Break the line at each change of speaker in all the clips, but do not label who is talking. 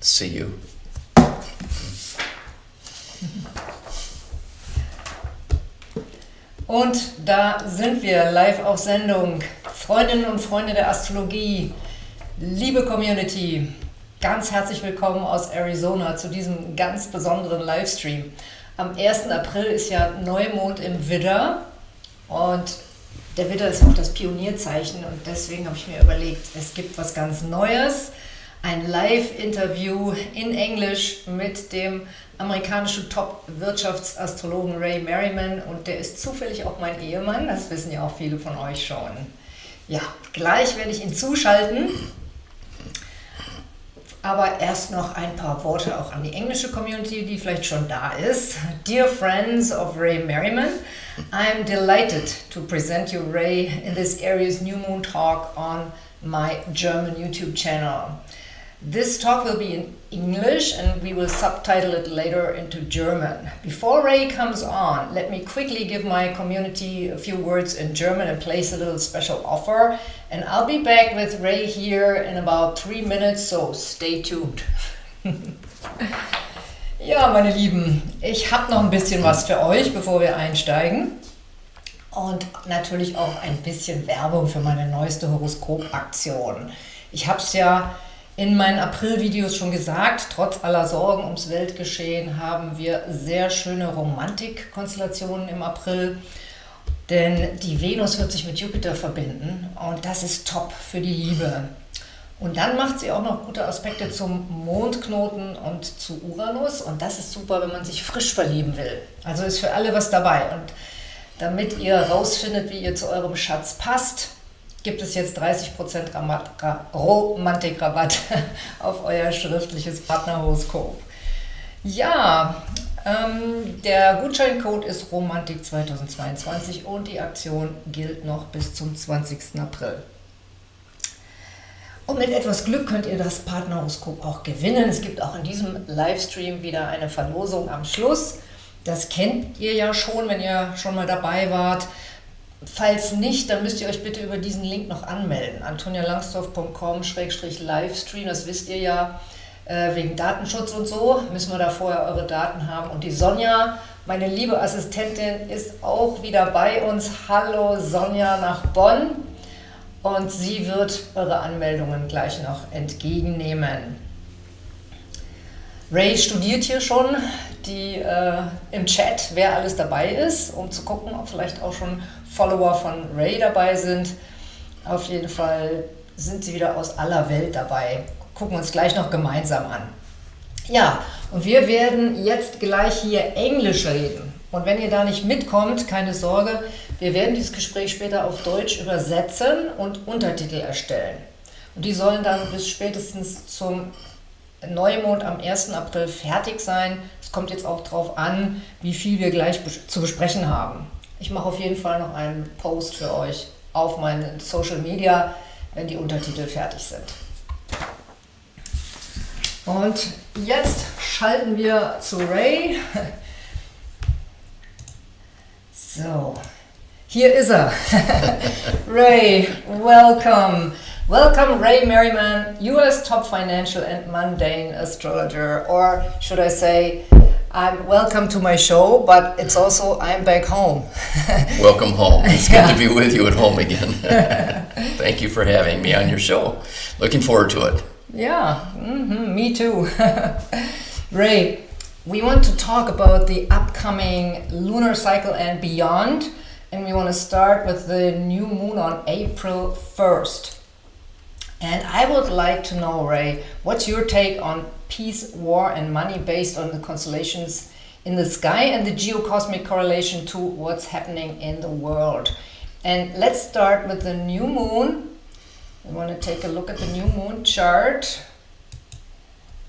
see you.
Und da sind wir live auf Sendung. Freundinnen und Freunde der Astrologie, liebe Community, ganz herzlich willkommen aus Arizona zu diesem ganz besonderen Livestream. Am 1. April ist ja Neumond im Widder und der Widder ist auch das Pionierzeichen und deswegen habe ich mir überlegt, es gibt was ganz Neues, ein Live-Interview in Englisch mit dem amerikanischen Top-Wirtschaftsastrologen Ray Merriman und der ist zufällig auch mein Ehemann, das wissen ja auch viele von euch schon. Ja, gleich werde ich ihn zuschalten. Aber erst noch ein paar Worte auch an die englische Community, die vielleicht schon da ist. Dear friends of Ray Merriman, I'm delighted to present you Ray in this area's new moon talk on my German YouTube channel. This talk will be in English and we will subtitle it later into German. Before Ray comes on, let me quickly give my community a few words in German and place a little special offer. And I'll be back with Ray here in about three minutes, so stay tuned. ja, meine Lieben, ich habe noch ein bisschen was für euch, bevor wir einsteigen. Und natürlich auch ein bisschen Werbung für meine neueste Horoskopaktion. Ich habe es ja in meinen April-Videos schon gesagt, trotz aller Sorgen ums Weltgeschehen haben wir sehr schöne Romantik-Konstellationen im April. Denn die Venus wird sich mit Jupiter verbinden und das ist top für die Liebe. Und dann macht sie auch noch gute Aspekte zum Mondknoten und zu Uranus und das ist super, wenn man sich frisch verlieben will. Also ist für alle was dabei. Und damit ihr rausfindet, wie ihr zu eurem Schatz passt, gibt es jetzt 30% Romantikrabatt auf euer schriftliches Partnerhoroskop. Ja, ähm, der Gutscheincode ist Romantik 2022 und die Aktion gilt noch bis zum 20. April. Und mit etwas Glück könnt ihr das Partnerhoroskop auch gewinnen. Es gibt auch in diesem Livestream wieder eine Verlosung am Schluss. Das kennt ihr ja schon, wenn ihr schon mal dabei wart. Falls nicht, dann müsst ihr euch bitte über diesen Link noch anmelden. antonialangsdorf.com-livestream, das wisst ihr ja, äh, wegen Datenschutz und so, müssen wir da vorher eure Daten haben. Und die Sonja, meine liebe Assistentin, ist auch wieder bei uns. Hallo Sonja nach Bonn. Und sie wird eure Anmeldungen gleich noch entgegennehmen. Ray studiert hier schon die, äh, im Chat, wer alles dabei ist, um zu gucken, ob vielleicht auch schon Follower von Ray dabei sind. Auf jeden Fall sind sie wieder aus aller Welt dabei. Gucken uns gleich noch gemeinsam an. Ja, und wir werden jetzt gleich hier Englisch reden. Und wenn ihr da nicht mitkommt, keine Sorge, wir werden dieses Gespräch später auf Deutsch übersetzen und Untertitel erstellen. Und die sollen dann bis spätestens zum Neumond am 1. April fertig sein. Es kommt jetzt auch darauf an, wie viel wir gleich zu besprechen haben. Ich mache auf jeden Fall noch einen Post für euch auf meinen Social Media, wenn die Untertitel fertig sind. Und jetzt schalten wir zu Ray. So, hier ist er. Ray, welcome. Welcome, Ray Merriman, US top financial and mundane astrologer, or should I say, I'm welcome to my show, but it's also I'm back home.
welcome home. It's yeah. good to be with you at home again. Thank you for having me on your show. Looking forward to it.
Yeah, mm -hmm, me too. Ray, we want to talk about the upcoming lunar cycle and beyond, and we want to start with the new moon on April 1st. And I would like to know, Ray, what's your take on peace, war, and money based on the constellations in the sky and the geocosmic correlation to what's happening in the world? And let's start with the new moon. I want to take a look at the new moon chart.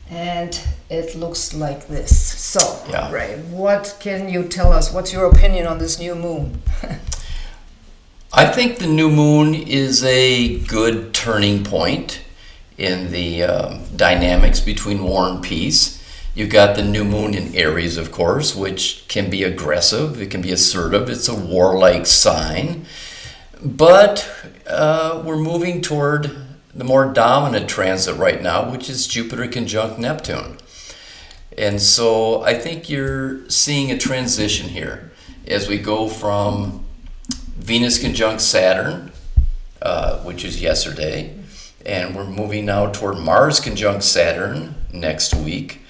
And it looks like this. So, yeah. Ray, what can you tell us? What's your opinion on this new moon?
I think the new moon is a good turning point in the uh, dynamics between war and peace. You've got the new moon in Aries, of course, which can be aggressive, it can be assertive, it's a warlike sign. But uh, we're moving toward the more dominant transit right now, which is Jupiter conjunct Neptune. And so I think you're seeing a transition here as we go from Venus conjunct Saturn, uh, which is yesterday, and we're moving now toward Mars conjunct Saturn next week.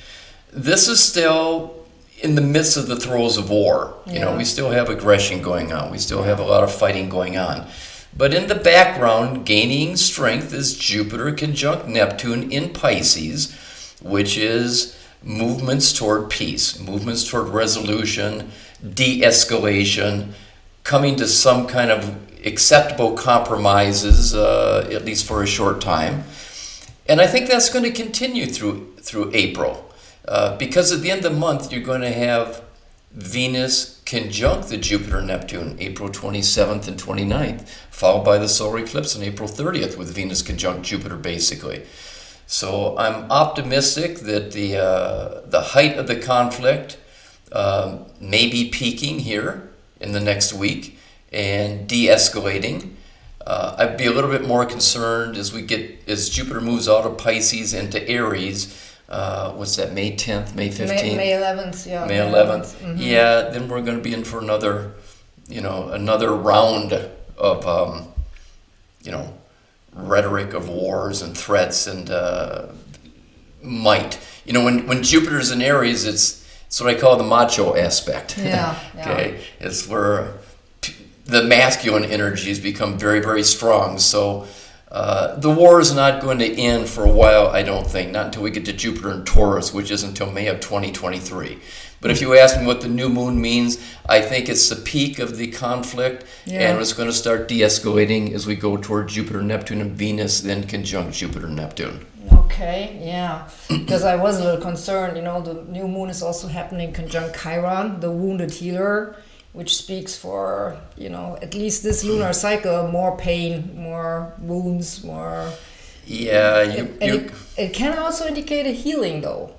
This is still in the midst of the throes of war. You know, we still have aggression going on. We still have a lot of fighting going on. But in the background, gaining strength is Jupiter conjunct Neptune in Pisces, which is movements toward peace, movements toward resolution, de escalation, coming to some kind of acceptable compromises, uh, at least for a short time. And I think that's going to continue through through April, uh, because at the end of the month you're going to have Venus conjunct the Jupiter Neptune April 27th and 29th, followed by the solar eclipse on April 30th with Venus conjunct Jupiter, basically. So I'm optimistic that the uh, the height of the conflict um, may be peaking here in the next week and de-escalating. Uh, I'd be a little bit more concerned as we get as Jupiter moves out of Pisces into Aries. Uh, what's that? May 10th, May 15th,
May, 11th, yeah.
May 11th. Yeah, then we're going to be in for another, you know, another round of, um, you know, rhetoric of wars and threats and uh, might. You know, when, when Jupiter's in Aries, it's, it's what I call the macho aspect.
Yeah, yeah.
okay, it's where the masculine energies become very, very strong. So uh, the war is not going to end for a while, I don't think, not until we get to Jupiter and Taurus, which is until May of 2023. But if you ask me what the new moon means, I think it's the peak of the conflict,
Yeah.
and it's going to start de escalating as we go toward Jupiter, Neptune, and Venus, then conjunct Jupiter, Neptune.
Okay, yeah. Because I was a little concerned, you know, the new moon is also happening conjunct Chiron, the wounded healer, which speaks for, you know, at least this lunar cycle, more pain, more wounds, more.
Yeah, you, you,
it, it can also indicate a healing, though.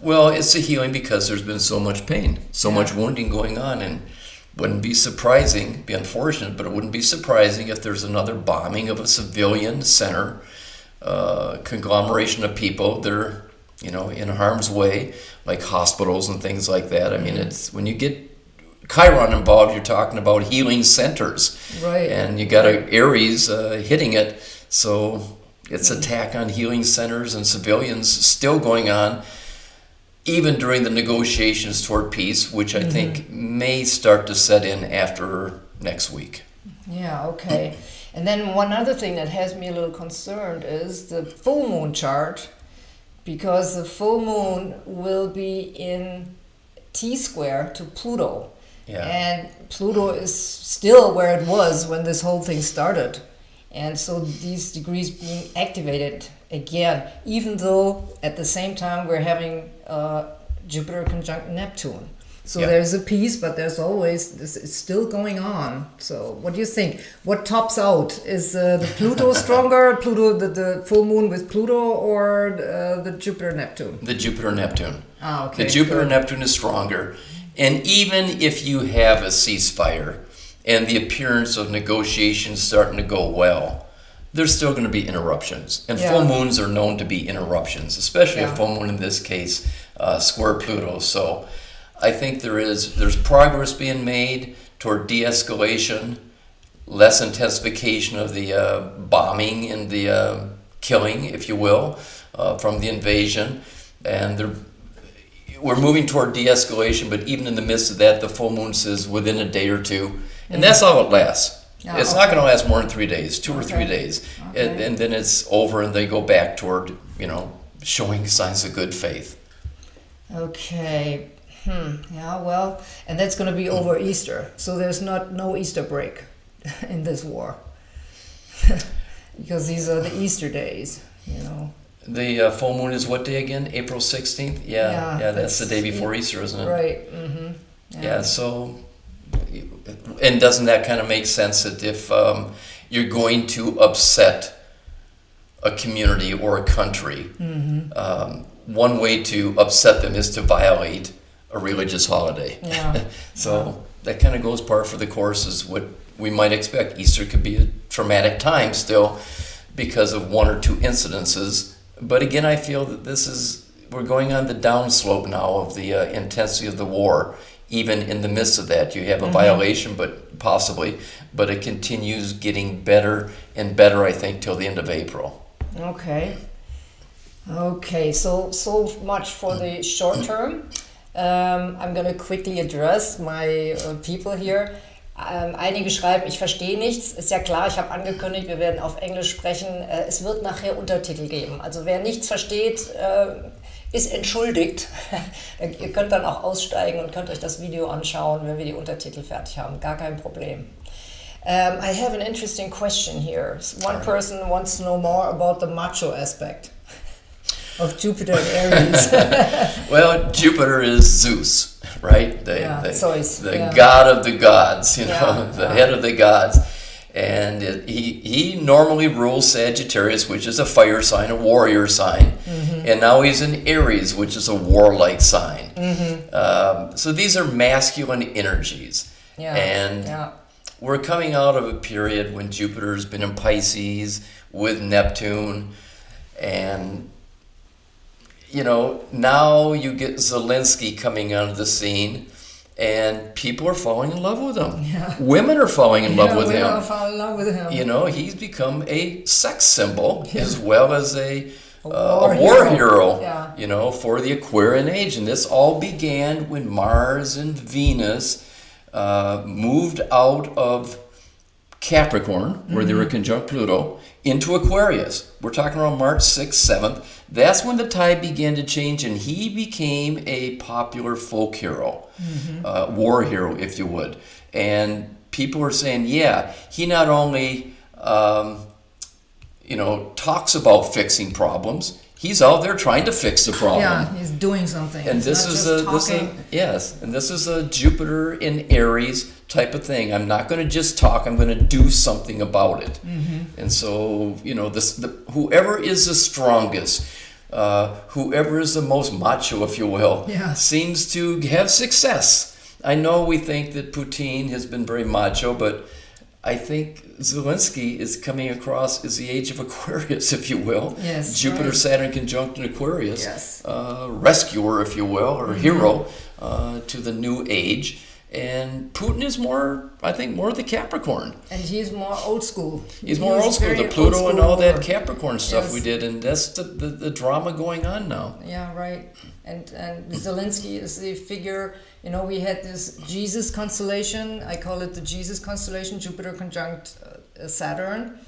Well, it's a healing because there's been so much pain, so much wounding going on, and wouldn't be surprising, be unfortunate, but it wouldn't be surprising if there's another bombing of a civilian center, uh, conglomeration of people that are, you know, in harm's way, like hospitals and things like that. I mean, it's when you get Chiron involved, you're talking about healing centers,
Right.
and you got a Aries uh, hitting it, so it's attack on healing centers and civilians still going on even during the negotiations toward peace, which I think may start to set in after next week.
Yeah, okay. And then one other thing that has me a little concerned is the full moon chart, because the full moon will be in T square to Pluto.
Yeah.
And Pluto is still where it was when this whole thing started. And so these degrees being activated again, even though at the same time we're having uh, Jupiter conjunct Neptune. So there's a piece, but there's always this. It's still going on. So what do you think? What tops out? Is uh, the Pluto stronger? Pluto, the, the full moon with Pluto, or uh, the Jupiter Neptune?
The Jupiter Neptune.
Ah, okay.
The Jupiter. Neptune is stronger. And even if you have a ceasefire and the appearance of negotiations starting to go well, there's still going to be interruptions. And full moons are known to be interruptions, especially
Yeah.
a full moon in this case, uh, square Pluto. So I think there is there's progress being made toward de-escalation, less intensification of the uh, bombing and the uh, killing, if you will, uh, from the invasion, and there we're moving toward de-escalation, but even in the midst of that, the full moon says within a day or two, and that's all it lasts.
Yeah,
it's not going to last more than three days, two or three
Okay.
days, and,
Okay.
and then it's over, and they go back toward you know showing signs of good faith.
Okay. Hmm. Yeah. Well, and that's going to be over Easter, so there's not no Easter break in this war because these are the Easter days. You know.
The uh, full moon is what day again? April sixteenth. Yeah,
Yeah,
yeah, that's, the day before Easter, isn't it?
Right. Mm-hmm.
Yeah. So, and doesn't that kind of make sense that if um, you're going to upset a community or a country,
Mm-hmm.
um, one way to upset them is to violate a religious holiday.
Yeah.
so that kind of goes par for the course is what we might expect. Easter could be a traumatic time still, because of one or two incidences. But again, I feel that this is we're going on the downslope now of the uh, intensity of the war. Even in the midst of that, you have a violation, but possibly, but it continues getting better and better. I think till the end of April.
Okay. Okay, so so much for the short term. Um, I'm going to quickly address my uh, people here. Ähm, einige schreiben, ich verstehe nichts. Ist ja klar, ich habe angekündigt, wir werden auf Englisch sprechen. Äh, es wird nachher Untertitel geben. Also wer nichts versteht, äh, ist entschuldigt. Ihr könnt dann auch aussteigen und könnt euch das Video anschauen, wenn wir die Untertitel fertig haben. Gar kein Problem. Um, I have an interesting question here. One person wants to know more about the macho aspect of Jupiter and Aries.
Well, Jupiter is Zeus, right? The,
Yeah,
the,
Zeus,
the
yeah.
god of the gods, you know,
Yeah,
the
yeah.
head of the gods. And it, he, he normally rules Sagittarius, which is a fire sign, a warrior sign.
Mm-hmm.
And now he's in Aries, which is a warlike sign.
Mm-hmm.
Um, so these are masculine energies.
yeah.
And we're coming out of a period when Jupiter's been in Pisces with Neptune, and you know now you get Zelensky coming onto the scene, and people are falling in love with him.
Yeah.
Women are falling in love with him.
fall in love with him.
You know, he's become a sex symbol as well as a,
A
uh,
war
a war
hero.
hero,
Yeah.
you know, for the Aquarian age. And this all began when Mars and Venus uh, moved out of Capricorn, where they were
Mm-hmm.
conjunct Pluto, into Aquarius. We're talking around March 6th, 7th. That's when the tide began to change, and he became a popular folk hero,
Mm-hmm.
uh, war hero, if you would. And people are saying, yeah, he not only, um, you know, talks about fixing problems, he's out there trying to fix the problem.
yeah, he's doing something.
And this is a this is a, yes, and this is a Jupiter in Aries type of thing. I'm not going to just talk. I'm going to do something about it.
Mm-hmm.
And so you know, this the, whoever is the strongest, uh, whoever is the most macho, if you will,
Yeah.
seems to have success. I know we think that Putin has been very macho, but I think Zelensky is coming across as the age of Aquarius, if you will.
Yes,
Jupiter,
right.
Saturn conjunct in Aquarius
Yes.
uh, rescuer, if you will, or hero uh, to the new age. And Putin is more, I think, more the Capricorn.
And he's more old school.
He's more old school, the Pluto
old
and all that. Capricorn stuff
Yes.
we did, and that's the, the, the drama going on now.
Yeah, right. And and Zelensky is the figure. You know, we had this Jesus constellation. I call it the Jesus constellation, Jupiter conjunct uh, Saturn,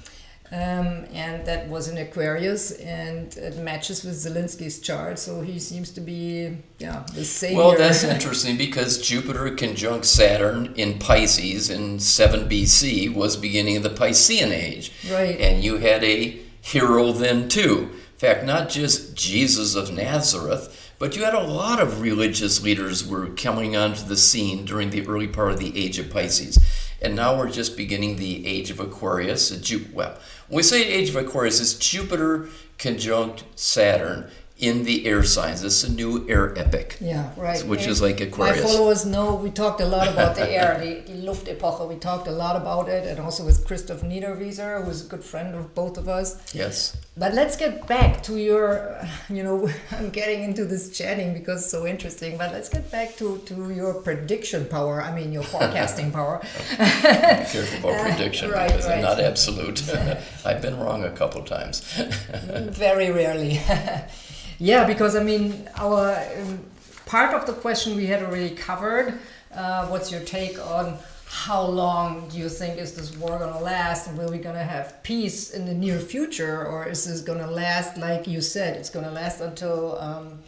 um, and that was in Aquarius, and it matches with Zelensky's chart. So he seems to be, yeah, the savior.
Well, that's interesting because Jupiter conjunct Saturn in Pisces in 7 BC was beginning of the Piscean age.
Right.
And you had a hero then too. In fact, not just Jesus of Nazareth, but you had a lot of religious leaders were coming onto the scene during the early part of the age of Pisces. And now we're just beginning the age of Aquarius. Ju- well, when we say age of Aquarius, it's Jupiter conjunct Saturn in the air signs. This is a new air epic.
Yeah, right.
Which
And
is like Aquarius.
My followers know we talked a lot about the air, the, the Luftepoche. We talked a lot about it, and also with Christoph Niederwieser, who's a good friend of both of us.
Yes.
But let's get back to your, uh, you know, I'm getting into this chatting because it's so interesting. But let's get back to, to your prediction power. I mean, your forecasting power.
Careful about prediction
right,
because
right.
I'm not absolute. I've been wrong a couple times.
Very rarely. Yeah, because I mean, our um, part of the question we had already covered. Uh, what's your take on how long do you think is this war gonna last, and will we gonna have peace in the near future, or is this gonna last like you said? It's gonna last until um,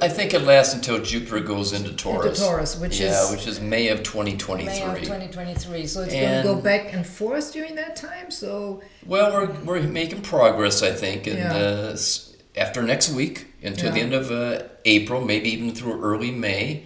I think it lasts until Jupiter goes into Taurus.
Into Taurus, which
yeah,
is
which is May of 2023.
May of 2023. So it's
And-
gonna go back and forth during that time. So
Well, we're, we're making progress, I think, and
Yeah.
uh, after next week until the end of uh, April, maybe even through early May.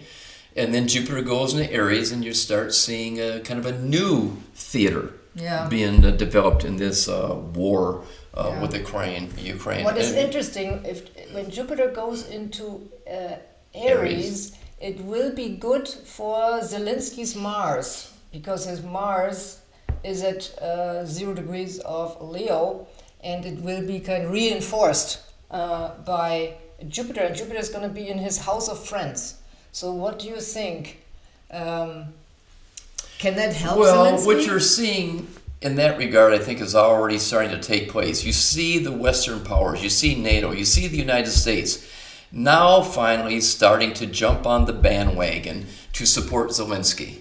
And then Jupiter goes into Aries, and you start seeing a kind of a new theater
Yeah.
being uh, developed in this uh, war uh,
Yeah.
with Ukraine. Ukraine.
What is
And-
interesting, if when Jupiter goes into uh,
Aries.
Aries, it will be good for Zelensky's Mars because his Mars is at uh, zero degrees of Leo, and it will be kind of reinforced uh, by Jupiter. And Jupiter is going to be in his house of friends. So, what do you think? Um, can that help?
Well,
Zelensky?
what you're seeing in that regard, I think, is already starting to take place. You see the Western powers, you see NATO, you see the United States now finally starting to jump on the bandwagon to support Zelensky.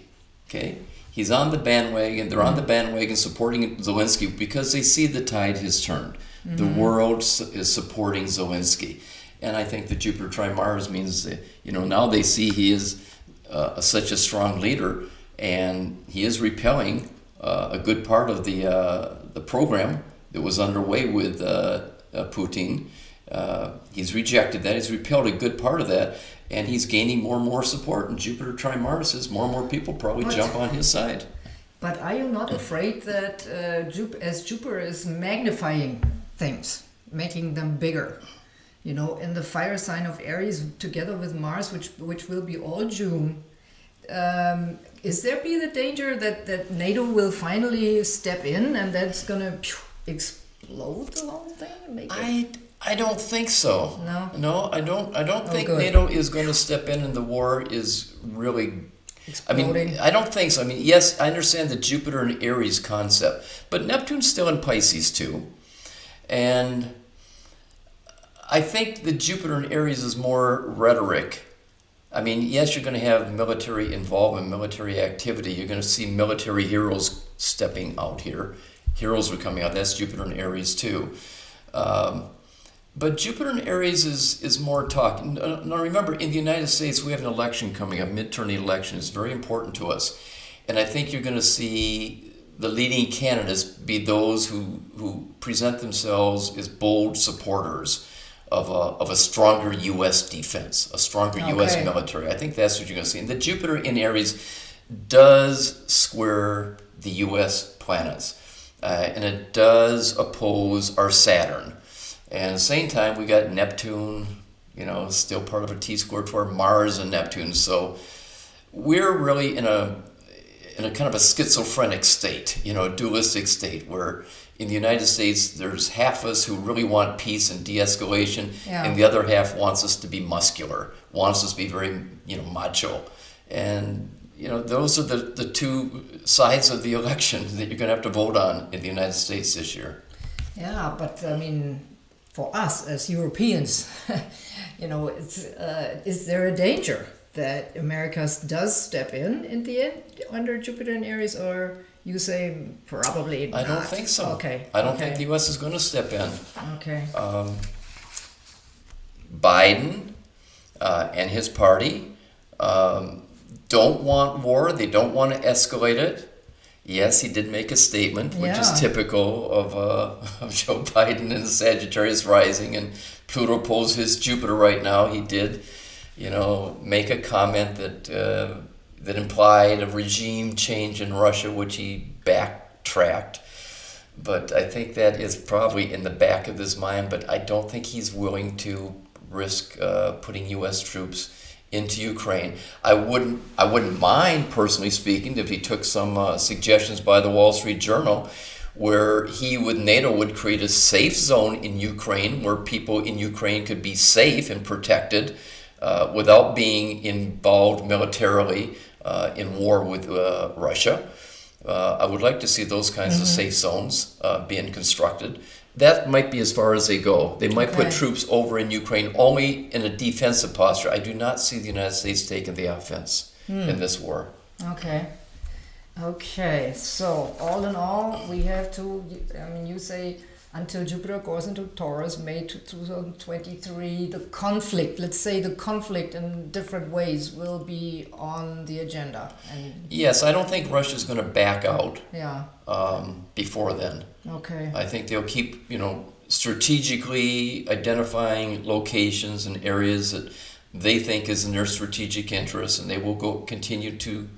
Okay? He's on the bandwagon, they're on the bandwagon supporting Zelensky because they see the tide has turned. The world is supporting Zelensky. And I think the Jupiter trine Mars means that, you know, now they see he is uh, such a strong leader and he is repelling uh, a good part of the, uh, the program that was underway with uh, uh, Putin. Uh, he's rejected that. He's repelled a good part of that, and he's gaining more and more support. And Jupiter trine Mars says more and more people probably
But-
jump on his side.
But are you not afraid that uh, Jup- as Jupiter is magnifying things, making them bigger? You know, in the fire sign of Aries, together with Mars, which which will be all June, um, is there be the danger that that NATO will finally step in and that's gonna phew, explode the whole thing? and Make it?
I I don't think so.
No?
No, I don't. I don't
Oh,
think
good.
NATO is going to step in, and the war is really. I mean, I don't think so. I mean, yes, I understand the Jupiter and Aries concept, but Neptune's still in Pisces too, and I think the Jupiter and Aries is more rhetoric. I mean, yes, you're going to have military involvement, military activity. You're going to see military heroes stepping out here. Heroes are coming out. That's Jupiter and Aries too. Um, but Jupiter and Aries is, is more talk. Uh, Now remember, in the United States, we have an election coming up, midterm election. It's very important to us. And I think you're going to see the leading candidates be those who, who present themselves as bold supporters of a, of a stronger U.S. defense, a stronger U.S. Military. I think that's what you're going to see. And the Jupiter in Aries does square the U.S. planets, uh, and it does oppose our Saturn. And at the same time, we got Neptune, you know, still part of a T square to our Mars and Neptune. So we're really in a in a kind of a schizophrenic state, you know, a dualistic state where in the United States there's half of us who really want peace and de-escalation,
Yeah.
and the other half wants us to be muscular, wants us to be very, you know, macho. And you know, those are the, the two sides of the election that you're going to have to vote on in the United States this year.
Yeah, but I mean, for us as Europeans, you know, it's, uh, is there a danger that America does step in in the end under Jupiter and Aries, or you say probably not?
I don't think so.
Okay.
I don't
okay.
think the U.S. is going to step in.
Okay.
um, Biden uh, and his party um, don't want war. They don't want to escalate it. Yes, he did make a statement, which is typical of, uh, of Joe Biden and the Sagittarius rising, and Pluto pulls his Jupiter right now. He did, you know, make a comment that uh, that implied a regime change in Russia, which he backtracked. But I think that is probably in the back of his mind. But I don't think he's willing to risk uh, putting U.S. troops into Ukraine. I wouldn't. I wouldn't mind, personally speaking, if he took some uh, suggestions by the Wall Street Journal, where he with NATO would create a safe zone in Ukraine, where people in Ukraine could be safe and protected uh, without being involved militarily uh, in war with uh, Russia. Uh, I would like to see those kinds of safe zones uh, being constructed. That might be as far as they go. They might put troops over in Ukraine only in a defensive posture. I do not see the United States taking the offense in this war.
Okay. Okay. So all in all, we have to. I mean, you say until Jupiter goes into Taurus, May 2023, the conflict. Let's say the conflict in different ways will be on the agenda, and
Yes, I don't think Russia's going to back out
yeah.
um, before then.
Okay.
I think they'll keep, you know, strategically identifying locations and areas that they think is in their strategic interest, and they will go continue to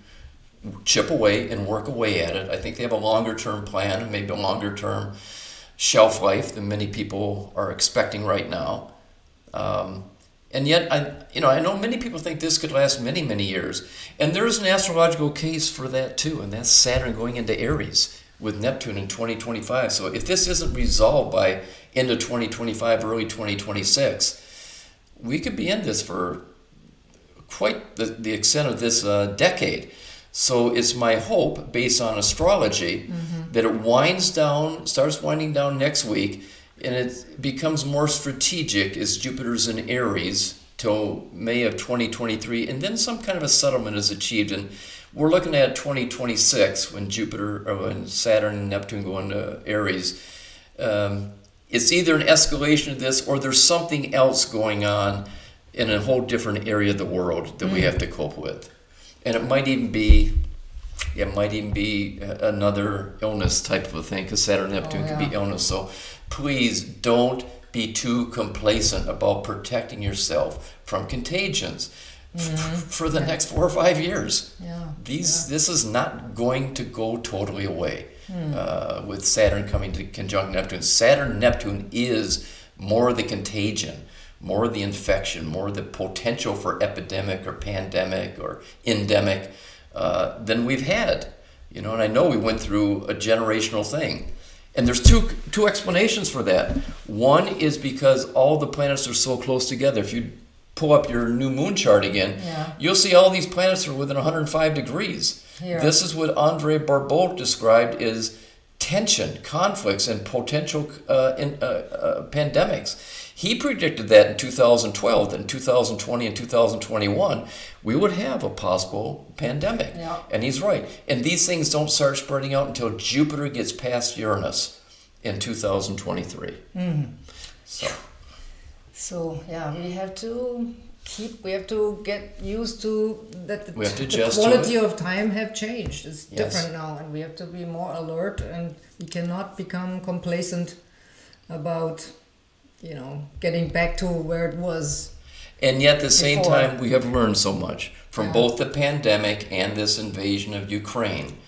chip away and work away at it. I think they have a longer term plan, maybe a longer term shelf life than many people are expecting right now. Um, and yet, I, you know, I know many people think this could last many, many years, and there is an astrological case for that too, and that's Saturn going into Aries. with Neptune in 2025. So if this isn't resolved by end of 2025, early 2026, we could be in this for quite the, the extent of this uh, decade. So it's my hope, based on astrology, mm-hmm. that it winds down, starts winding down next week, and it becomes more strategic as Jupiter's in Aries till May of 2023, and then some kind of a settlement is achieved. And we're looking at 2026 when Jupiter or when Saturn and Neptune go into Aries. Um, it's either an escalation of this or there's something else going on in a whole different area of the world that mm. we have to cope with. And it might even be it might even be another illness type of a thing because Saturn and Neptune oh, yeah. can be illness. So please don't be too complacent about protecting yourself from contagions mm-hmm. for the next four or five years.
Yeah.
These yeah. this is not going to go totally away mm. uh, with Saturn coming to conjunct Neptune. Saturn Neptune is more the contagion, more of the infection, more of the potential for epidemic or pandemic or endemic uh, than we've had. You know, and I know we went through a generational thing. And there's two two explanations for that. One is because all the planets are so close together. If you pull up your new moon chart again,
yeah.
you'll see all these planets are within 105 degrees.
Here.
This is what Andre Barbault described as tension, conflicts, and potential uh, in, uh, uh, pandemics. He predicted that in 2012, that in 2020 and 2021, we would have a possible pandemic.
Yeah.
And he's right. And these things don't start spreading out until Jupiter gets past Uranus in 2023.
Mm-hmm.
So.
so, yeah, we have to keep we have to get used to that the,
we have to
the quality of time have changed it's yes. different now and we have to be more alert and we cannot become complacent about you know, getting back to where it was.
And yet, at the same time, we have learned so much from yeah. both the pandemic and this invasion of Ukraine.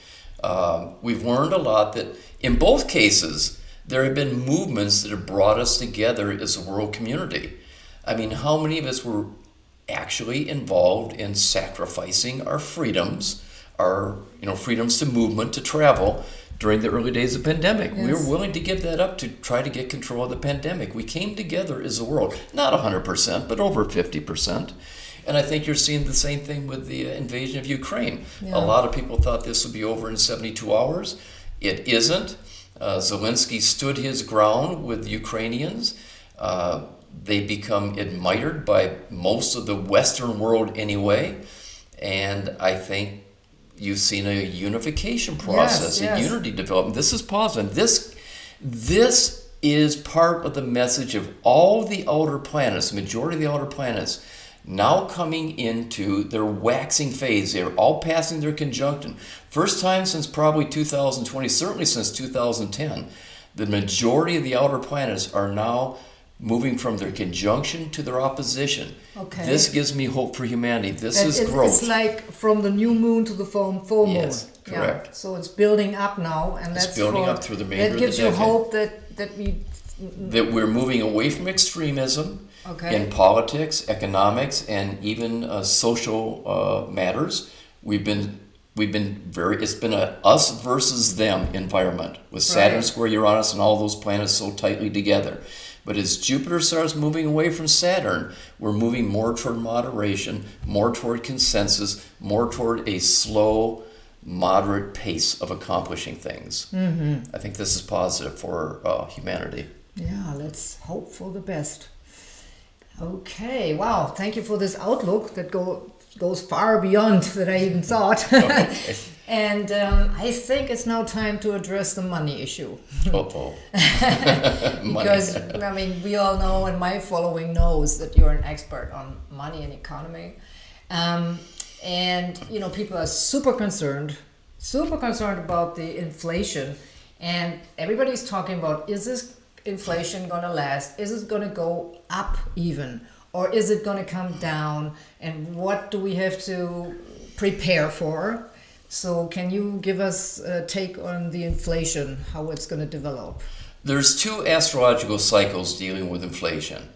Um, we've learned a lot that in both cases, there have been movements that have brought us together as a world community. I mean, how many of us were actually involved in sacrificing our freedoms, our you know freedoms to movement, to travel, during the early days of pandemic. Yes. We were willing to give that up to try to get control of the pandemic. We came together as a world, not 100%, but over 50%. And I think you're seeing the same thing with the invasion of Ukraine. Yeah. A lot of people thought this would be over in 72 hours. It isn't. Uh, Zelensky stood his ground with Ukrainians. Uh, they become admired by most of the Western world anyway. And I think you've seen a unification process, yes, yes. a unity development. This is positive. This, this is part of the message of all the outer planets, the majority of the outer planets, now coming into their waxing phase. They're all passing their conjunction. First time since probably 2020, certainly since 2010, the majority of the outer planets are now moving from their conjunction to their opposition.
Okay.
This gives me hope for humanity. This and is
it's,
growth.
It's like from the new moon to the full, full moon.
Yes, correct.
Yeah. So it's building up now, and
it's
that's
building
for,
up through the remainder
That gives
you
hope that that we
that we're moving away from extremism
okay.
in politics, economics, and even uh, social uh, matters. We've been we've been very it's been a us versus them environment with Saturn right. square Uranus and all those planets so tightly together. But as Jupiter starts moving away from Saturn, we're moving more toward moderation, more toward consensus, more toward a slow, moderate pace of accomplishing things.
Mm-hmm.
I think this is positive for uh, humanity.
Yeah, let's hope for the best. Okay, wow, thank you for this outlook that go, goes far beyond that I even thought. Okay. And um, I think it's now time to address the money issue.
oh.
because, I mean, we all know, and my following knows that you're an expert on money and economy. Um, and, you know, people are super concerned, super concerned about the inflation. And everybody's talking about is this inflation going to last? Is it going to go up even? Or is it going to come down? And what do we have to prepare for? So, can you give us a take on the inflation, how it's going to develop?
There's two astrological cycles dealing with inflation.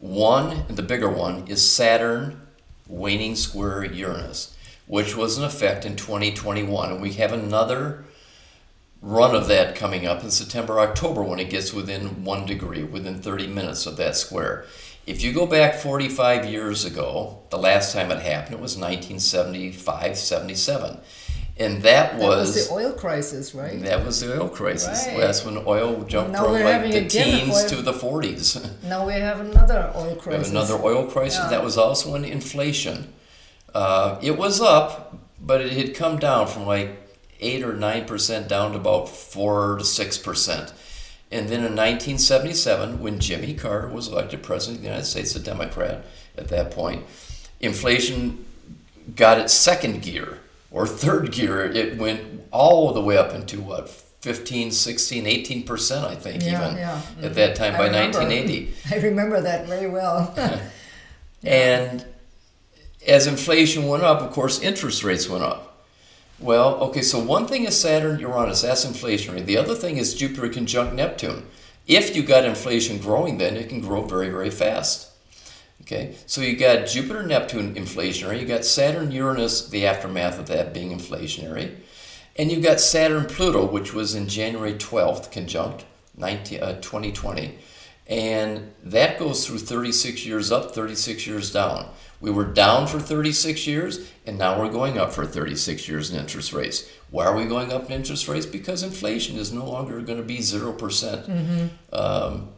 One, the bigger one, is Saturn waning square Uranus, which was in effect in 2021. And we have another run of that coming up in September, October when it gets within one degree, within 30 minutes of that square. If you go back 45 years ago, the last time it happened, it was 1975, 77. And that
That
was,
was the oil crisis, right?
that was the oil crisis.
Right.
That's when oil jumped
Now
from like the teens
oil-
to the 40s.
Now we have another oil
We have
crisis.
another oil crisis.
Yeah.
That was also an inflation. Uh, it was up, but it had come down from like eight or nine percent down to about four to six percent. And then in 1977, when Jimmy Carter was elected president of the United States, a Democrat at that point, inflation got its second gear or third gear. It went all the way up into what 15, 16, 18 percent, I think,
Yeah,
even
yeah.
at that time
I
by
remember.
1980.
I remember that very well.
And as inflation went up, of course, interest rates went up. Well, okay, so one thing is Saturn, Uranus, that's inflationary. The other thing is Jupiter conjunct Neptune. If you got inflation growing, then it can grow very, very fast. Okay, so you got Jupiter, Neptune inflationary. You got Saturn, Uranus, the aftermath of that being inflationary. And you got Saturn, Pluto, which was in January 12th, conjunct 19, uh, 2020. And that goes through 36 years up, 36 years down. We were down for 36 years, and now we're going up for 36 years in interest rates. Why are we going up in interest rates? Because inflation is no longer going to be 0%. percent Um,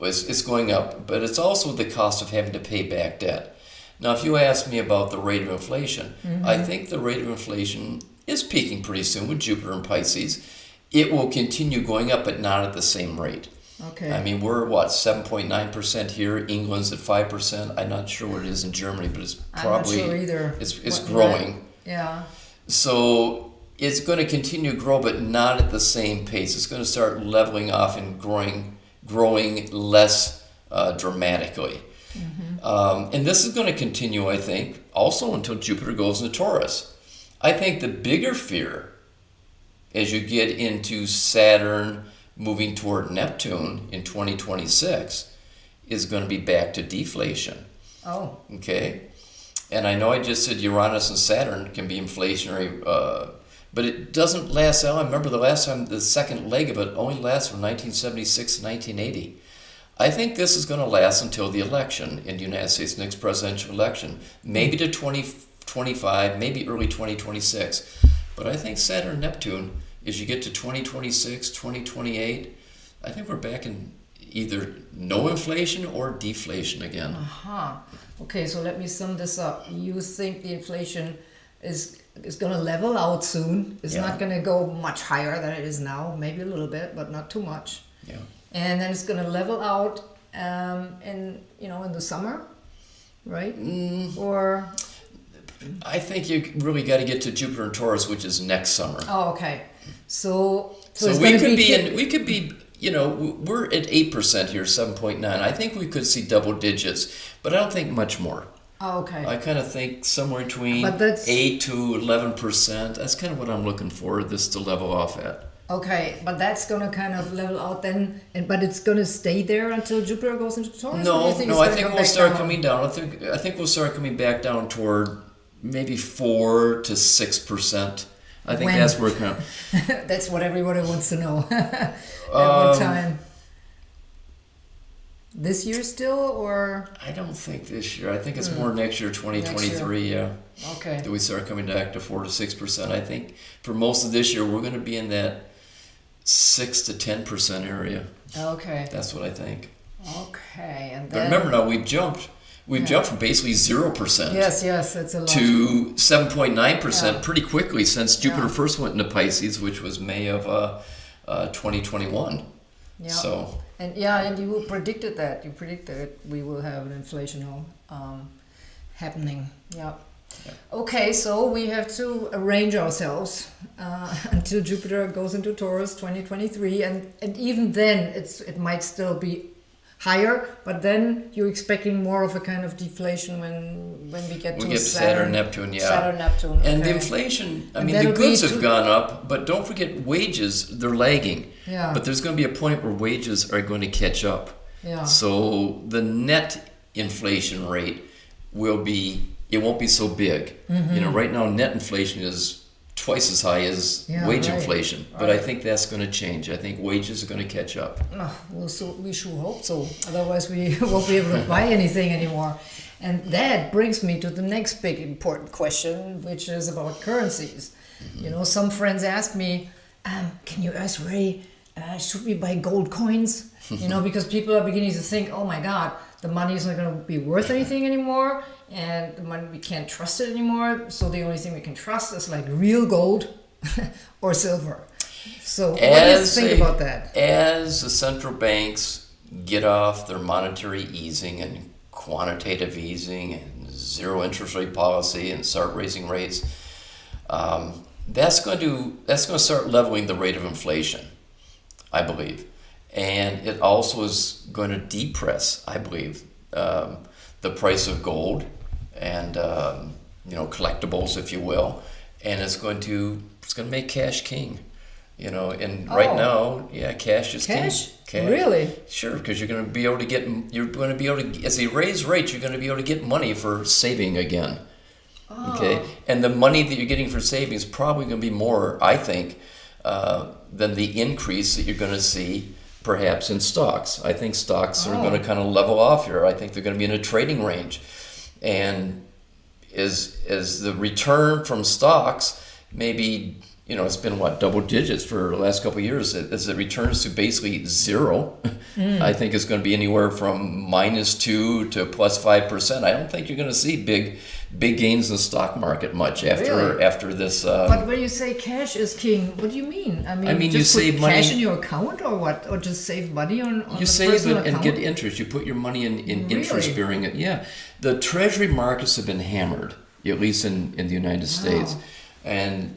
it's, it's going up, but it's also the cost of having to pay back debt. Now, if you ask me about the rate of inflation, I think the rate of inflation is peaking pretty soon with Jupiter and Pisces. It will continue going up, but not at the same rate.
Okay.
I mean, we're what, 7.9% here, England's at 5%. I'm not sure what it is in Germany, but it's
I'm
probably
not sure either.
it's, it's
What-
growing.
Yeah.
So it's going to continue to grow, but not at the same pace. It's going to start leveling off and growing, growing less uh, dramatically. Um, and this is going to continue, I think, also until Jupiter goes into Taurus. I think the bigger fear as you get into Saturn moving toward Neptune in 2026 is going to be back to deflation.
Oh,
Okay, and I know I just said Uranus and Saturn can be inflationary, uh, but it doesn't last. I remember the last time the second leg of it only lasts from 1976 to 1980. I think this is going to last until the election in the United States, next presidential election, maybe to 2025, maybe early 2026. But I think Saturn Neptune, as you get to 2026, 2028, I think we're back in either no inflation or deflation again.
Uh huh. Okay, so let me sum this up. You think the inflation is is going to level out soon? It's
Yeah.
not going to go much higher than it is now. Maybe a little bit, but not too much.
Yeah.
And then it's going to level out um, in you know in the summer, right?
Mm,
Or
I think you really got to get to Jupiter and Taurus, which is next summer.
oh, okay. So so,
So, we could be, in, we could be, you know, we're at eight percent here, seven point nine. I think we could see double digits, but I don't think much more.
Oh, okay.
I kind of think somewhere between
But that's-
eight to eleven percent. That's kind of what I'm looking for. This to level off at.
Okay, but that's gonna kind of level out then, and but it's gonna stay there until Jupiter goes into Taurus.
No,
think
no, I think we'll start
down?
coming down. I think I think we'll start coming back down toward maybe four to six percent. I think
When?
that's where it of.
That's what everybody wants to know at
Um,
one time. This year still, or
I don't think this year. I think it's more next year, 2023. Yeah.
okay?
Do we start coming back to four to six percent? I think for most of this year, we're going to be in that six to ten percent area.
Okay,
That's what I think.
okay, and
But remember now, we've jumped. We've
Yeah.
jumped from basically zero percent
yes, yes, it's a lot.
to seven point nine percent
Yeah.
pretty quickly since Jupiter
Yeah.
first went into Pisces, which was May of uh, uh, 2021.
yeah.
So
And yeah, and you predicted that. You predicted we will have an inflational um, happening. Yeah.
Yeah.
Okay, so we have to arrange ourselves uh, until Jupiter goes into Taurus 2023, and, and even then, it's it might still be higher, but then you're expecting more of a kind of deflation when when we get
we
to
get Saturn, Neptune, yeah.
Saturn, Neptune.
And the inflation, I
And
mean, the goods have gone up, but don't forget wages, they're lagging.
Yeah.
But there's going to be a point where wages are going to catch up.
yeah.
So the net inflation rate will be, it won't be so big. You
Mm-hmm.
know, right now net inflation is twice as high as
Yeah,
wage
right,
inflation. But I think that's going to change. I think wages are going to catch up.
Oh, well, so we sure hope so. Otherwise, we won't be able to buy anything anymore. And that brings me to the next big important question, which is about currencies. You know, some friends ask me, um, "Can you ask Ray? Uh, should we buy gold coins?" you know, because people are beginning to think, "Oh my God, the money is not going to be worth anything anymore, and the money we can't trust it anymore. So the only thing we can trust is like real gold or silver." So, what do you think
a-
about that?
As the central banks get off their monetary easing and quantitative easing and zero interest rate policy and start raising rates, um, that's going to that's going to start leveling the rate of inflation, I believe, and it also is going to depress, I believe, um, the price of gold and um, you know collectibles, if you will, and it's going to it's going to make cash king. You know, and right
Oh.
now, yeah, cash is king. Cash?
Really?
Sure, because you're going to be able to get you're going to be able to as they raise rates, you're going to be able to get money for saving again. Okay,
Oh.
and the money that you're getting for saving is probably going to be more, I think, uh, than the increase that you're going to see perhaps in stocks. I think stocks are going to
Oh.
kind of level off here. I think they're going to be in a trading range, and is is the return from stocks maybe you know it's been what double digits for the last couple of years. As it returns to basically zero hmm. i think it's going to be anywhere from minus two to plus five percent. I don't think you're going to see big big gains in the stock market much after
Really?
after this uh,
But when you say cash is king, what do you mean? I mean,
I mean, you
just put
save
cash
money-
in your account or what? Or just save money on, on
you save it and get interest. You put your money in, in
Really?
interest bearing it. Yeah. The treasury markets have been hammered, at least in, in the United States. And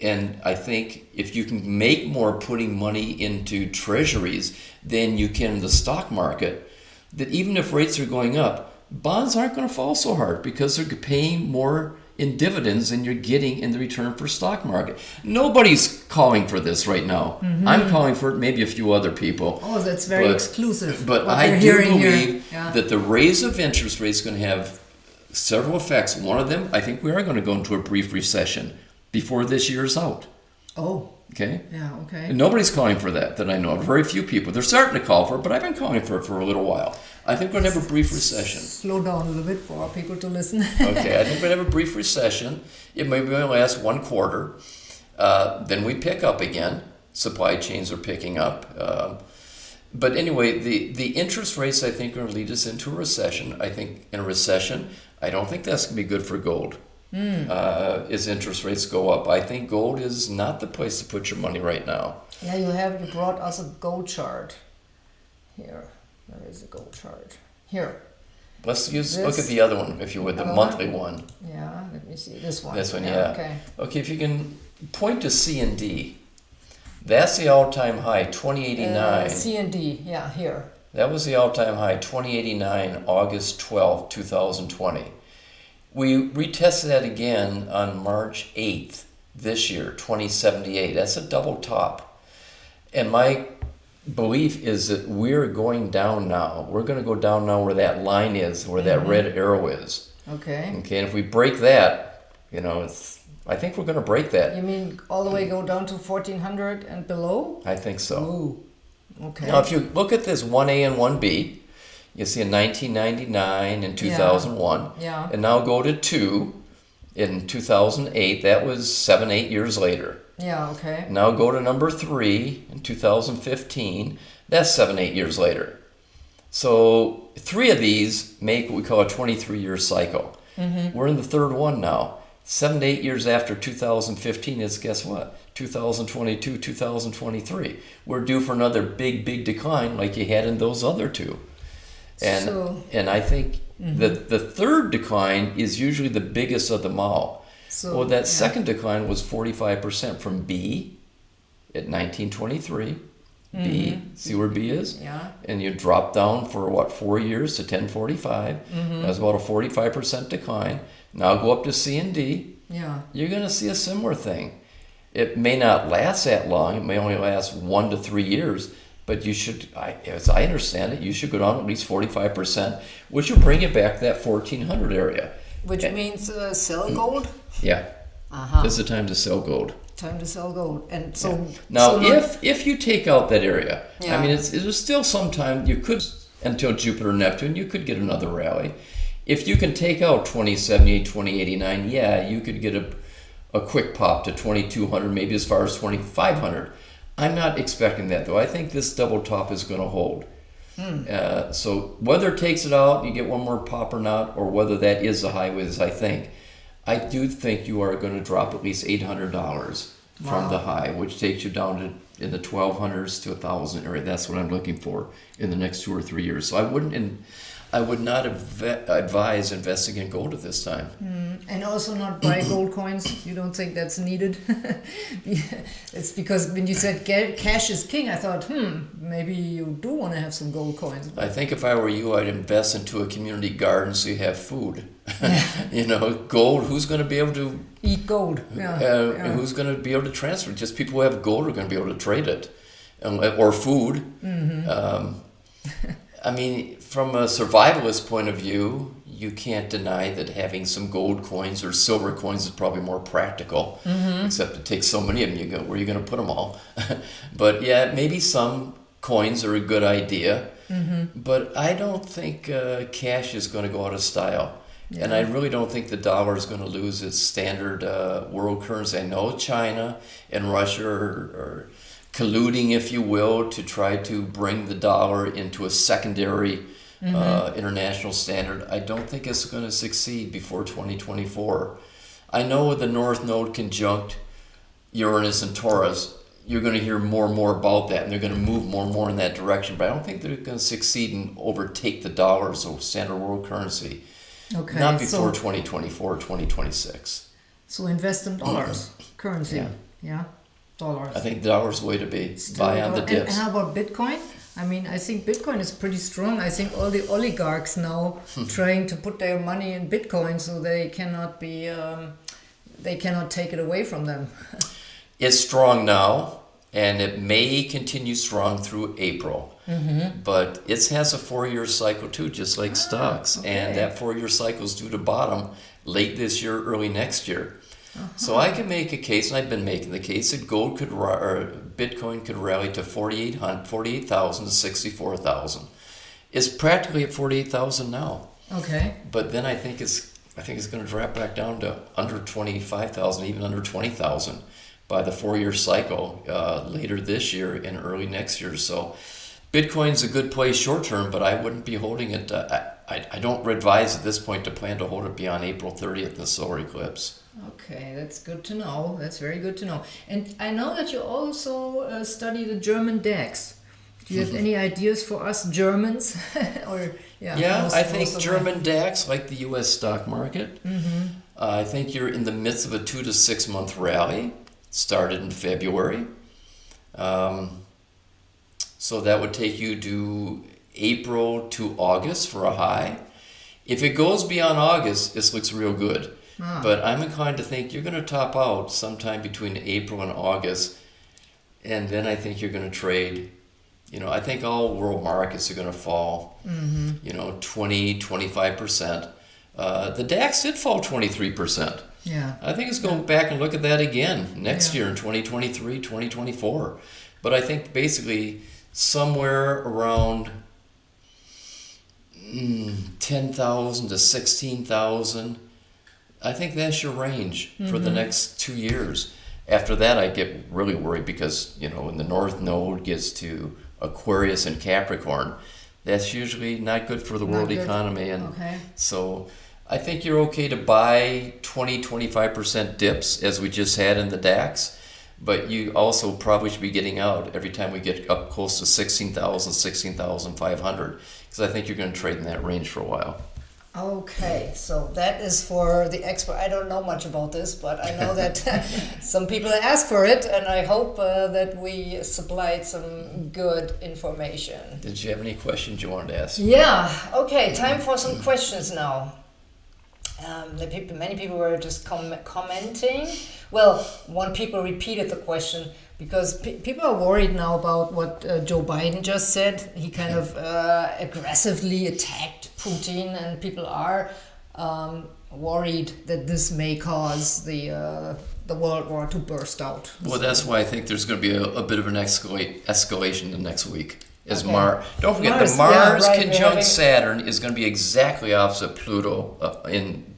and I think if you can make more putting money into treasuries than you can in the stock market, that even if rates are going up, bonds aren't going to fall so hard because they're paying more in dividends than you're getting in the return for stock market. Nobody's calling for this right now. Mm-hmm. I'm calling for it, maybe a few other people.
Oh, that's very
But-
exclusive.
But I do believe
Yeah.
that the raise of interest rates is going to have several effects. One of them, I think we are going to go into a brief recession before this year is out.
Oh,
Okay?
yeah, okay.
And nobody's calling for that that I know of. Very few people. They're starting to call for it, but I've been calling for it for a little while. I think we're going to have a brief recession.
Slow down a little bit for our people to listen.
Okay, I think we're going to have a brief recession. It may only last one quarter. Uh, then we pick up again. Supply chains are picking up. Um, but anyway, the, the interest rates, I think, are going to lead us into a recession. I think in a recession, I don't think that's going to be good for gold uh, as interest rates go up. I think gold is not the place to put your money right now.
yeah, you have you brought us a gold chart. Here, where is the gold chart? Here.
Let's use look at the other one, if you would, the
other
monthly one.
Yeah, let me see this one.
This one, yeah.
Okay.
Okay, if you can point to C and D. That's the all-time high, 2089.
Uh, C and D. Yeah, here.
That was the all-time high, 2089, August 12, 2020. We retested that again on March 8th this year, 2078. That's a double top. And my belief is that we're going down now. We're going to go down now where that line is, where that mm-hmm. red arrow is.
Okay.
Okay, and if we break that, you know, it's, I think we're going to break that.
You mean all the way mm. go down to 1400 and below?
I think so.
Ooh. Okay.
Now, if you look at this 1A and 1B, you see in 1999 and 2001,
Yeah.
and now go to 2 in 2008. That was seven, eight years later.
Yeah, okay.
Now go to number 3 in 2015. That's seven, eight years later. So three of these make what we call a 23 year cycle. Mm-hmm. We're in the third one now. Seven to eight years after 2015 is guess what? 2022, 2023. We're due for another big, big decline like you had in those other two. And
So-
and I think mm-hmm. the the third decline is usually the biggest of them all.
So,
well, that
yeah.
second decline was 45% from B at 1923. B, see where B is?
Yeah.
And you drop down for what, four years to 1045. That's about a 45% decline. Now go up to C and D.
Yeah.
You're going to see a similar thing. It may not last that long. It may only last one to three years. But you should, I, as I understand it, you should go down at least 45%, which will bring you back to that 1400 area.
Which means uh, sell gold?
Yeah.
Aha.
is the time to sell gold.
Time to sell gold. And so
Now,
so not-
if if you take out that area,
Yeah.
I mean, it's, there's still some time you could until Jupiter Neptune, you could get another rally. If you can take out 2078, 2089, yeah, you could get a a quick pop to 2200, maybe as far as 2500. I'm not expecting that though. I think this double top is going to hold. Uh, so whether it takes it out, you get one more pop or not, or whether that is the high as I think, I do think you are going to drop at least eight hundred dollars from the high, which takes you down to in the twelve hundreds to a thousand area. That's what I'm looking for in the next two or three years. So I wouldn't, in, I would not adv- advise investing in gold at this time.
and also not buy gold coins. You don't think that's needed? it's because when you said cash is king, I thought, hmm, maybe you do want to have some gold coins.
I think if I were you, I'd invest into a community garden so you have food. you know, gold. Who's going to be able to
Eat gold. Yeah.
uh,
yeah.
who's going to be able to transfer? it? Just people who have gold are going to be able to trade it, um, or food.
Mm-hmm.
Um, I mean, from a survivalist point of view, you can't deny that having some gold coins or silver coins is probably more practical.
Mm-hmm.
Except it takes so many of them. You go, where are you going to put them all? but yeah, maybe some coins are a good idea.
Mm-hmm.
But I don't think uh, cash is going to go out of style. And I really don't think the dollar is going to lose its standard uh, world currency. I know China and Russia are, are colluding, if you will, to try to bring the dollar into a secondary uh, international standard. I don't think it's going to succeed before 2024. I know with the North Node conjunct Uranus and Taurus, you're going to hear more and more about that, and they're going to move more and more in that direction. But I don't think they're going to succeed and overtake the dollar as a standard world currency.
Okay.
Not before
so,
2024 or 2026.
so invest in dollars, currency.
Yeah.
Yeah. Dollars.
I think the dollar's way to be.
Still
Buy on the
dollar- and-
dips.
And, how about Bitcoin? I mean, I think Bitcoin is pretty strong. I think all the oligarchs now
Hmm.
trying to put their money in Bitcoin so they cannot be, um, they cannot take it away from them.
It's strong now, and it may continue strong through April.
Mm-hmm.
But it has a four-year cycle too, just like stocks,
okay.
and that four-year cycle is due to bottom late this year, early next year. So
Uh-huh.
I can make a case, and I've been making the case that gold could or Bitcoin could rally to 48,000 48,000 to 64,000. It's practically at 48,000 now.
Okay.
But then I think it's I think it's going to drop back down to under twenty five thousand, even under twenty thousand, by the four year cycle uh, later this year and early next year. So, Bitcoin's a good play short term, but I wouldn't be holding it. Uh, I, I I don't advise at this point to plan to hold it beyond April thirtieth, the solar eclipse.
Okay, that's good to know. That's very good to know. And I know that you also uh, study the German DAX. Do you have any ideas for us Germans? or yeah,
Yeah,
most-
I think German DAX, like the U.S. stock market, uh, I think you're in the midst of a two to six month rally. Started in February, um, so that would take you to April to August for a high. If it goes beyond August, this looks real good.
Ah.
But I'm inclined to think you're going to top out sometime between April and August, and then I think you're going to trade. You know, I think all world markets are going to fall. You know, 20, 25 percent. Uh, the DAX did fall 23 percent.
Yeah.
I think it's going back and look at that again next
Yeah.
year in 2023, 2024. But I think basically somewhere around mm, 10,000 to 16,000. I think that's your range for
Mm-hmm.
the next two years. After that, I get really worried because, you know, when the North Node gets to Aquarius and Capricorn, that's usually not good for the
Not
world
good.
economy. And
Okay.
so I think you're okay to buy 20, 25% dips as we just had in the DAX, but you also probably should be getting out every time we get up close to 16,000, 16,500, because I think you're going to trade in that range for a while.
Okay, so that is for the expert. I don't know much about this, but I know that some people ask for it, and I hope uh, that we supplied some good information.
Did you have any questions you wanted to ask?
Yeah. Okay. Time for some questions now. Um, the people, many people were just com- commenting. Well, one people repeated the question because pe- people are worried now about what uh, Joe Biden just said. He kind of uh, aggressively attacked Putin, and people are um, worried that this may cause the uh, the World War to burst out.
Well, that's why I think there's going to be a, a bit of an escalate, escalation the next week. Is
Okay.
Mar? Don't forget
Mars,
the
yeah,
Mars
right,
conjunct
having-
Saturn is going to be exactly opposite Pluto uh, in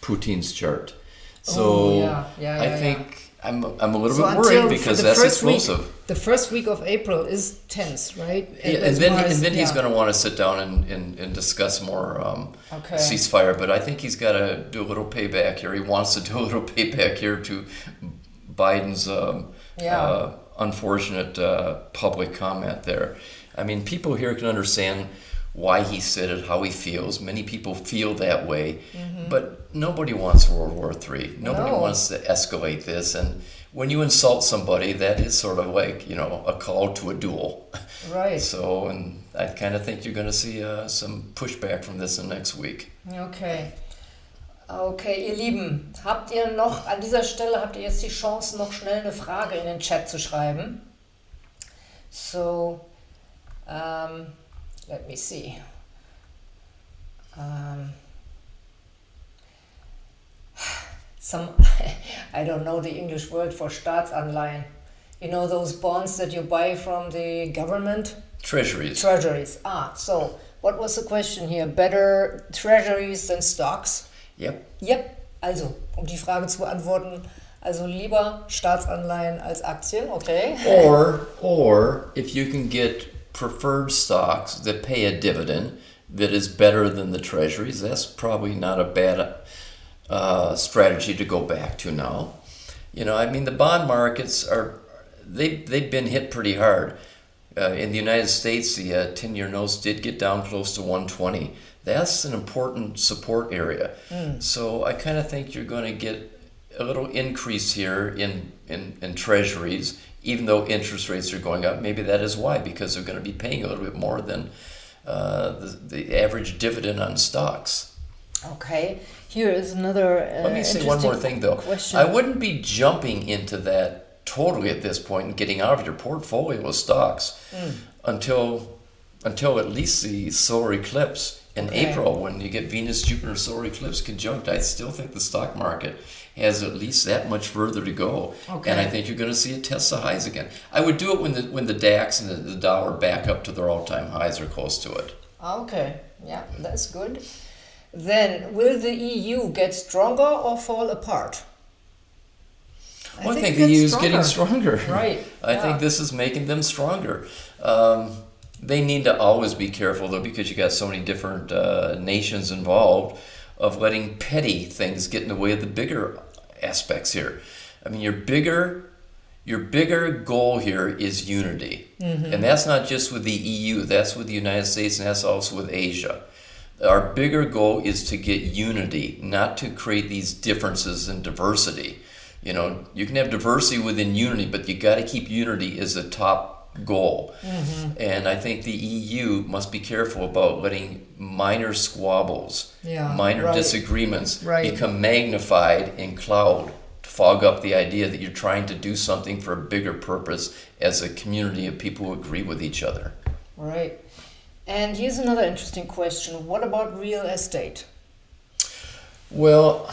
Putin's chart. So
Oh, yeah, yeah,
I
yeah,
think I'm I'm a little
So
bit worried because that's explosive.
Week, the first week of April is tense, right?
Yeah, and then
Mars-
and then he's going to want to sit down and, and, and discuss more um,
Okay.
ceasefire. But I think he's got to do a little payback here. He wants to do a little payback here to Biden's um,
Yeah.
uh, unfortunate uh, public comment there. I mean, people here can understand why he said it, how he feels. Many people feel that way, but nobody wants World War III. Nobody
Mm-hmm. No.
wants to escalate this. And when you insult somebody, that is sort of like you know a call to a duel.
Right.
So, and I kind of think you're going to see uh, some pushback from this in next week.
Okay. Okay, ihr Lieben, habt ihr noch, an dieser Stelle habt ihr jetzt die Chance, noch schnell eine Frage in den Chat zu schreiben. So, um, let me see. Um, some, I don't know the English word for Staatsanleihen. You know those bonds that you buy from the government?
Treasuries.
Treasuries. Ah, so what was the question here? Better treasuries than stocks?
Yep.
Yep. Also, um die Frage zu beantworten, also lieber Staatsanleihen als Aktien, okay?
Or, or if you can get preferred stocks that pay a dividend that is better than the treasuries, that's probably not a bad uh, strategy to go back to now. You know, I mean, the bond markets are they they've been hit pretty hard. Uh, in the United States, the uh, ten-year notes did get down close to 120. That's an important support area. So I kind of think you're going to get a little increase here in, in, in treasuries, even though interest rates are going up. Maybe that is why, because they're going to be paying a little bit more than uh, the, the average dividend on stocks.
Okay, here is another. Uh,
Let me say one more thing, though.
Question.
I wouldn't be jumping into that totally at this point and getting out of your portfolio of stocks
Hmm.
until until at least the solar eclipse in
Okay.
April when you get Venus Jupiter solar eclipse conjunct. I still think the stock market has at least that much further to go,
Okay.
and I think you're going to see it test the highs again. I would do it when the when the DAX and the, the dollar back up to their all time highs or close to it.
Okay, yeah, that's good. Then, will the EU get stronger or fall apart?
Well, I think,
it
the EU is getting stronger.
Right,
I
yeah.
think this is making them stronger. Um, they need to always be careful though, because you got so many different uh, nations involved, of letting petty things get in the way of the bigger aspects here. I mean, your bigger, your bigger goal here is unity, and that's not just with the EU. That's with the United States, and that's also with Asia. Our bigger goal is to get unity, not to create these differences and diversity. You know, you can have diversity within unity, but you got to keep unity as the top goal. Mm-hmm. And I think the EU must be careful about letting minor squabbles,
Yeah,
minor
right.
disagreements
Right.
become magnified in cloud to fog up the idea that you're trying to do something for a bigger purpose as a community of people who agree with each other.
Right. And here's another interesting question. What about real estate?
Well,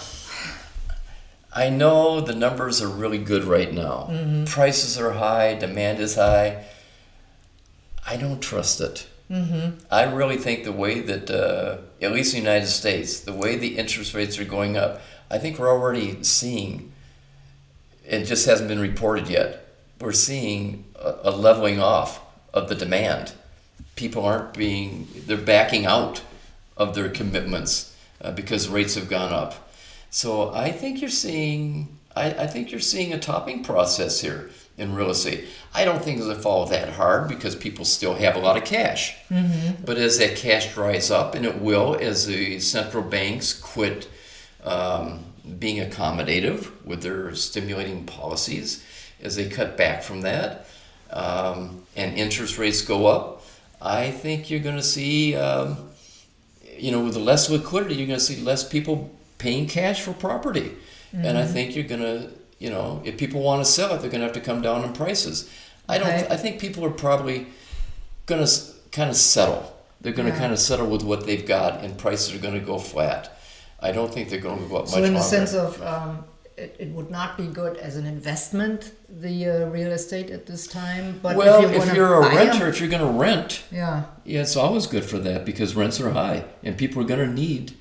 I know the numbers are really good right now. Mm-hmm. Prices are high, demand is high. I don't trust it. Mm-hmm. I really think the way that, uh, at least in the United States, the way the interest rates are going up, I think we're already seeing, it just hasn't been reported yet, we're seeing a, a leveling off of the demand. People aren't being, they're backing out of their commitments uh, because rates have gone up. So I think you're seeing, I, I think you're seeing a topping process here in real estate. I don't think it'll fall that hard because people still have a lot of cash. But as that cash dries up, and it will, as the central banks quit um, being accommodative with their stimulating policies, as they cut back from that, um, and interest rates go up, I think you're going to see, um, you know, with less liquidity, you're going to see less people paying cash for property. And I think you're going to, you know, if people want to sell it, they're going to have to come down in prices. I don't.
Okay.
I think people are probably going to kind of settle. They're going to kind of settle with what they've got, and prices are going to go flat. I don't think they're going to go up
So
much
in the sense of um, it, it would not be good as an investment, the uh, real estate at this time. But
well,
if, you
if you're a renter, if you're going to rent,
yeah,
yeah, it's always good for that because rents are high and people are going to need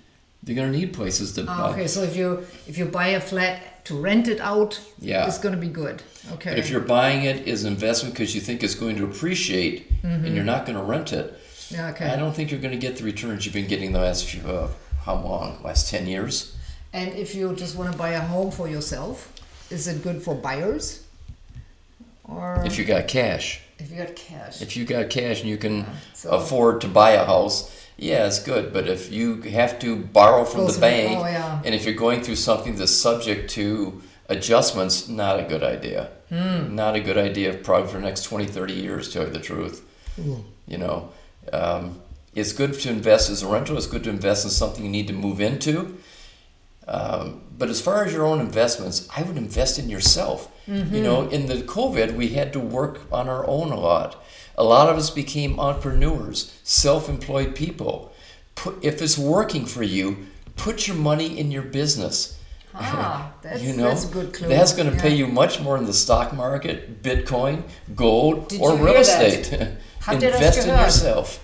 they're going to need places to
Ah,
buy.
okay. So if you if you buy a flat to rent it out,
Yeah.
it's going to be good. Okay.
But if you're buying it as an investment because you think it's going to appreciate and you're not going to rent it,
yeah, okay.
I don't think you're going to get the returns you've been getting the last few uh, how long? Last ten years?
And if you just want to buy a home for yourself, is it good for buyers? Or
If you got cash.
if you got cash?
If you got cash and you can
so-
afford to buy a house, yeah, it's good. But if you have to borrow from the bank,
oh, yeah.
and if you're going through something that's subject to adjustments, not a good idea.
Hmm.
Not a good idea probably for the next 20, 30 years, to tell you the truth. You know, um, it's good to invest as a rental. It's good to invest in something you need to move into. Um, but as far as your own investments, I would invest in yourself. You know, in the COVID, we had to work on our own a lot. A lot of us became entrepreneurs, self-employed people. Put, if it's working for you, put your money in your business.
Ah, that's,
you know,
that's a good clue.
that's going to pay you much more in the stock market, Bitcoin, gold,
Did
or real estate.
Habt ihr das
Invest in yourself.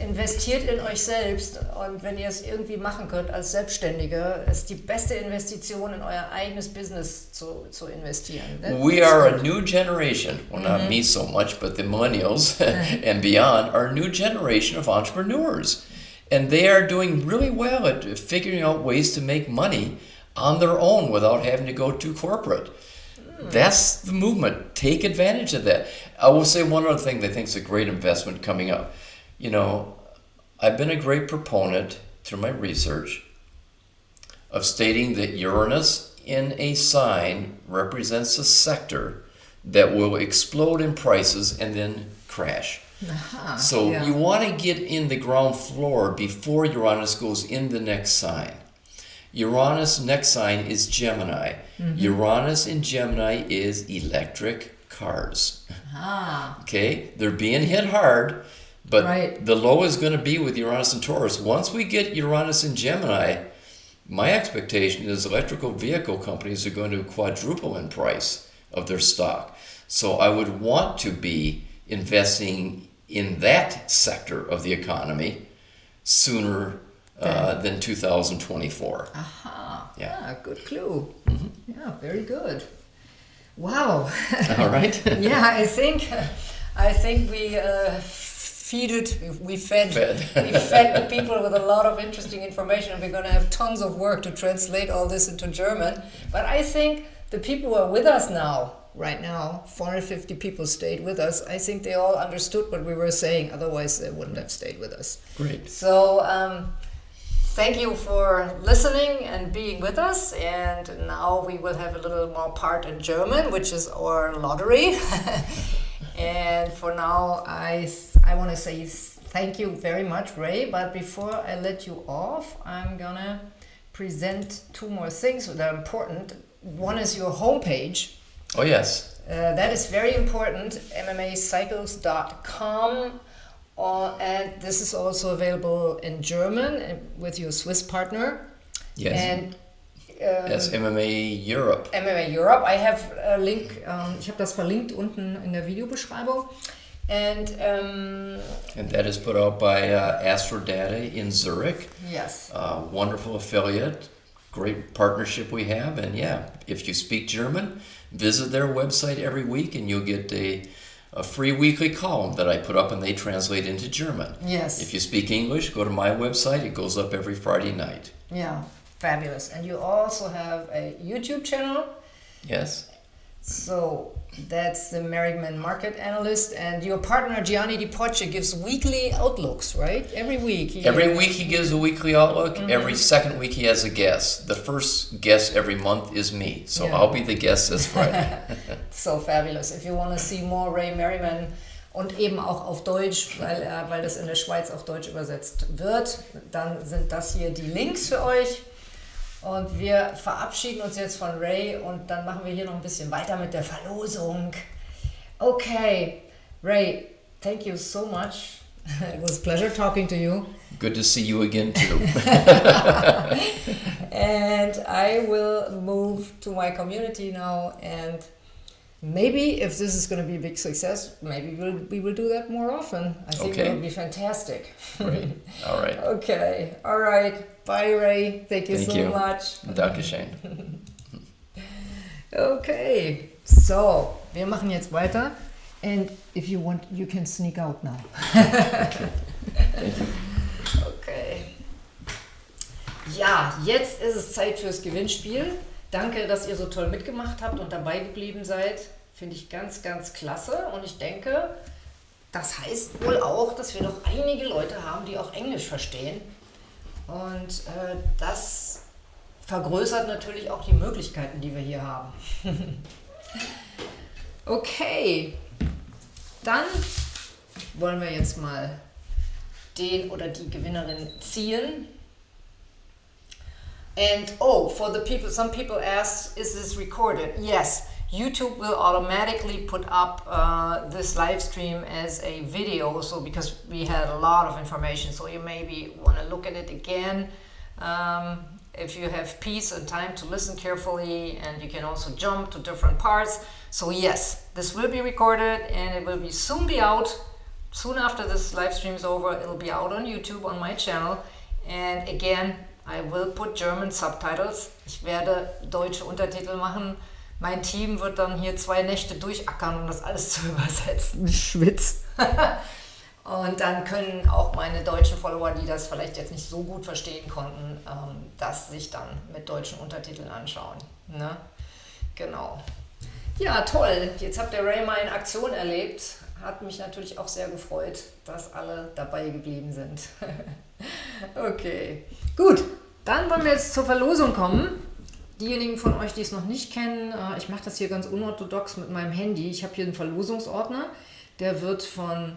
Investiert in euch selbst und wenn ihr es irgendwie machen könnt als Selbstständiger, ist die beste Investition in euer eigenes Business zu, zu investieren. That-
We are a new generation. Well,
Mm-hmm.
not me so much, but the millennials and beyond are a new generation of entrepreneurs. And they are doing really well at figuring out ways to make money on their own without having to go to corporate.
Hmm.
That's the movement. Take advantage of that. I will say one other thing that I think is a great investment coming up. You know, I've been a great proponent through my research of stating that Uranus in a sign represents a sector that will explode in prices and then crash.
Aha,
So
yeah.
you want to get in the ground floor before Uranus goes in the next sign. Uranus next sign is Gemini.
Mm-hmm.
Uranus in Gemini is electric cars.
Ah,
Okay, they're being hit hard, but
Right.
the low is going to be with Uranus and Taurus. Once we get Uranus and Gemini, my expectation is electrical vehicle companies are going to quadruple in price of their stock. So I would want to be investing in that sector of the economy sooner uh, than 2024.
aha.
Yeah.
Ah, good clue.
Mm-hmm.
Yeah, very good. Wow.
All right?
yeah, I think I think we uh, feeded, we fed,
Fed.
we fed the people with a lot of interesting information, and we're going to have tons of work to translate all this into German. But I think the people who are with us now, right now, 450 people stayed with us. I think they all understood what we were saying. Otherwise, they wouldn't have stayed with us.
Great.
So, um, thank you for listening and being with us. And now we will have a little more part in German, which is our lottery. and for now, I, I want to say thank you very much, Ray. But before I let you off, I'm going to present two more things that are important. One is your homepage.
Oh, yes.
Uh, that is very important. MMAcycles.com. Uh, and this is also available in German uh, with your Swiss partner.
Yes.
And uh,
That's MMA Europe.
MMA Europe. I have a link. Um, ich habe das verlinkt unten in der Videobeschreibung. And um,
And that is put out by uh, Astrodata in Zurich.
yes,
Uh, wonderful affiliate, great partnership we have. And yeah, if you speak German, visit their website every week and you'll get a, a free weekly column that I put up and they translate into German.
yes,
If you speak English, go to my website. It goes up every Friday night.
yeah, fabulous. And you also have a YouTube channel.
Yes?
So that's the Merriman Market Analyst, and your partner Gianni Di Poce gives weekly outlooks, right? Every week. he-
Every week he gives a weekly outlook. Mm-hmm. Every second week he has a guest. The first guest every month is me. So
Yeah.
I'll be the guest this Friday.
So fabulous. If you want to see more Ray Merriman und eben auch auf Deutsch, weil, äh, weil das in der Schweiz auf Deutsch übersetzt wird, dann sind das hier die Links für euch. Und wir verabschieden uns jetzt von Ray und dann machen wir hier noch ein bisschen weiter mit der Verlosung. Okay, Ray, thank you so much it was a pleasure talking to you.
Good to see you again, too.
and I will move to my community now and maybe if this is going to be a big success, maybe we'll, we will do that more often. I think
Okay.
it will be fantastic.
Great. All right.
Okay, all right. Bye, Ray. Thank you
Thank
so
you.
much.
Dankeschön.
Okay, so wir machen jetzt weiter. And if you want, you can sneak out now. okay. Ja, jetzt ist es Zeit fürs Gewinnspiel. Danke, dass ihr so toll mitgemacht habt und dabei geblieben seid. Finde ich ganz, ganz klasse. Und ich denke, das heißt wohl auch, dass wir noch einige Leute haben, die auch Englisch verstehen. Und äh, das vergrößert natürlich auch die Möglichkeiten, die wir hier haben. okay, dann wollen wir jetzt mal den oder die Gewinnerin ziehen. And oh, for the people, some people ask, is this recorded? Yes, YouTube will automatically put up uh, this live stream as a video. So because we had a lot of information, so you maybe want to look at it again. Um, if you have peace and time to listen carefully, and you can also jump to different parts. So yes, this will be recorded, and it will be soon be out. Soon after this live stream is over, it'll be out on YouTube on my channel. And again, I will put German subtitles. Ich werde deutsche Untertitel machen. Mein Team wird dann hier zwei Nächte durchackern, um das alles zu übersetzen. Schwitz. Und dann können auch meine deutschen Follower, die das vielleicht jetzt nicht so gut verstehen konnten, ähm, das sich dann mit deutschen Untertiteln anschauen. Ne? Genau. Ja, toll. Jetzt habt ihr Ray mal in Aktion erlebt. Hat mich natürlich auch sehr gefreut, dass alle dabei geblieben sind. okay, gut. Dann wollen wir jetzt zur Verlosung kommen. Diejenigen von euch, die es noch nicht kennen, äh, ich mache das hier ganz unorthodox mit meinem Handy. Ich habe hier einen Verlosungsordner. Der wird von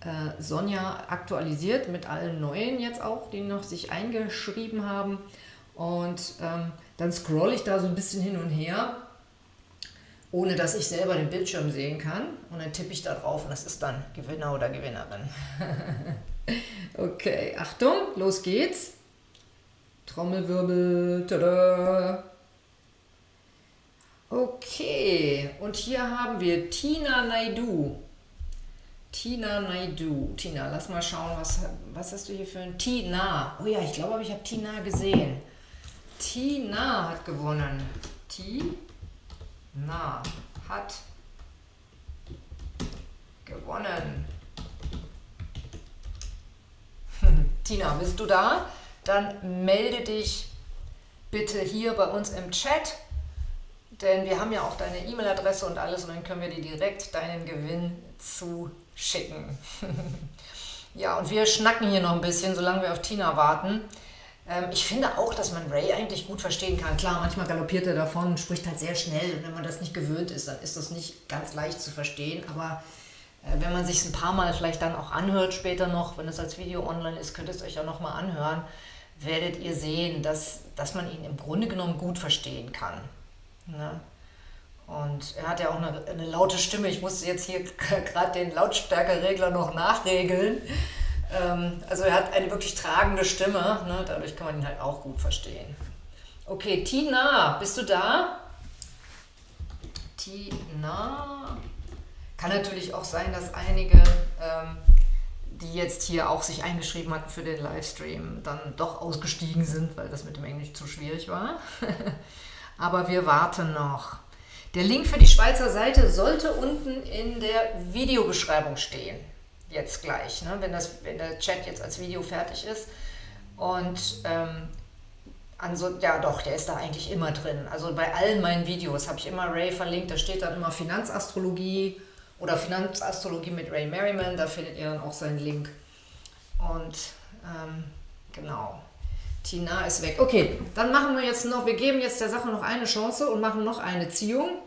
äh, Sonja aktualisiert mit allen neuen jetzt auch, die noch sich eingeschrieben haben. Und ähm, dann scrolle ich da so ein bisschen hin und her, ohne dass ich selber den Bildschirm sehen kann. Und dann tippe ich da drauf und das ist dann Gewinner oder Gewinnerin. okay, Achtung, los geht's. Trommelwirbel. Tada. Okay, und hier haben wir Tina Naidu. Tina Naidu. Tina, lass mal schauen, was, was hast du hier für ein Tina? Oh ja, ich glaube, ich habe Tina gesehen. Tina hat gewonnen. Tina hat gewonnen. Tina, bist du da? Dann melde dich bitte hier bei uns im Chat, denn wir haben ja auch deine E-Mail-Adresse und alles und dann können wir dir direkt deinen Gewinn zuschicken. ja, und wir schnacken hier noch ein bisschen, solange wir auf Tina warten. Ähm, ich finde auch, dass man Ray eigentlich gut verstehen kann. Klar, manchmal galoppiert er davon, spricht halt sehr schnell und wenn man das nicht gewöhnt ist, dann ist das nicht ganz leicht zu verstehen, aber äh, wenn man sich ein paar Mal vielleicht dann auch anhört später noch, wenn es als Video online ist, könnt ihr es euch ja nochmal anhören, werdet ihr sehen, dass, dass man ihn im Grunde genommen gut verstehen kann. Ne? Und er hat ja auch eine, eine laute Stimme. Ich musste jetzt hier gerade den Lautstärkeregler noch nachregeln. Ähm, also er hat eine wirklich tragende Stimme. Ne? Dadurch kann man ihn halt auch gut verstehen. Okay, Tina, bist du da? Tina. Kann natürlich auch sein, dass einige, ähm, die jetzt hier auch sich eingeschrieben hatten für den Livestream, dann doch ausgestiegen sind, weil das mit dem Englisch zu schwierig war. Aber wir warten noch. Der Link für die Schweizer Seite sollte unten in der Videobeschreibung stehen. Jetzt gleich, ne? wenn, das, wenn der Chat jetzt als Video fertig ist. Und ähm, also, ja doch, der ist da eigentlich immer drin. Also bei allen meinen Videos habe ich immer Ray verlinkt. Da steht dann immer Finanzastrologie oder Finanzastrologie mit Ray Merriman. Da findet ihr dann auch seinen Link. Und ähm, genau. Tina ist weg. Okay, dann machen wir jetzt noch, wir geben jetzt der Sache noch eine Chance und machen noch eine Ziehung.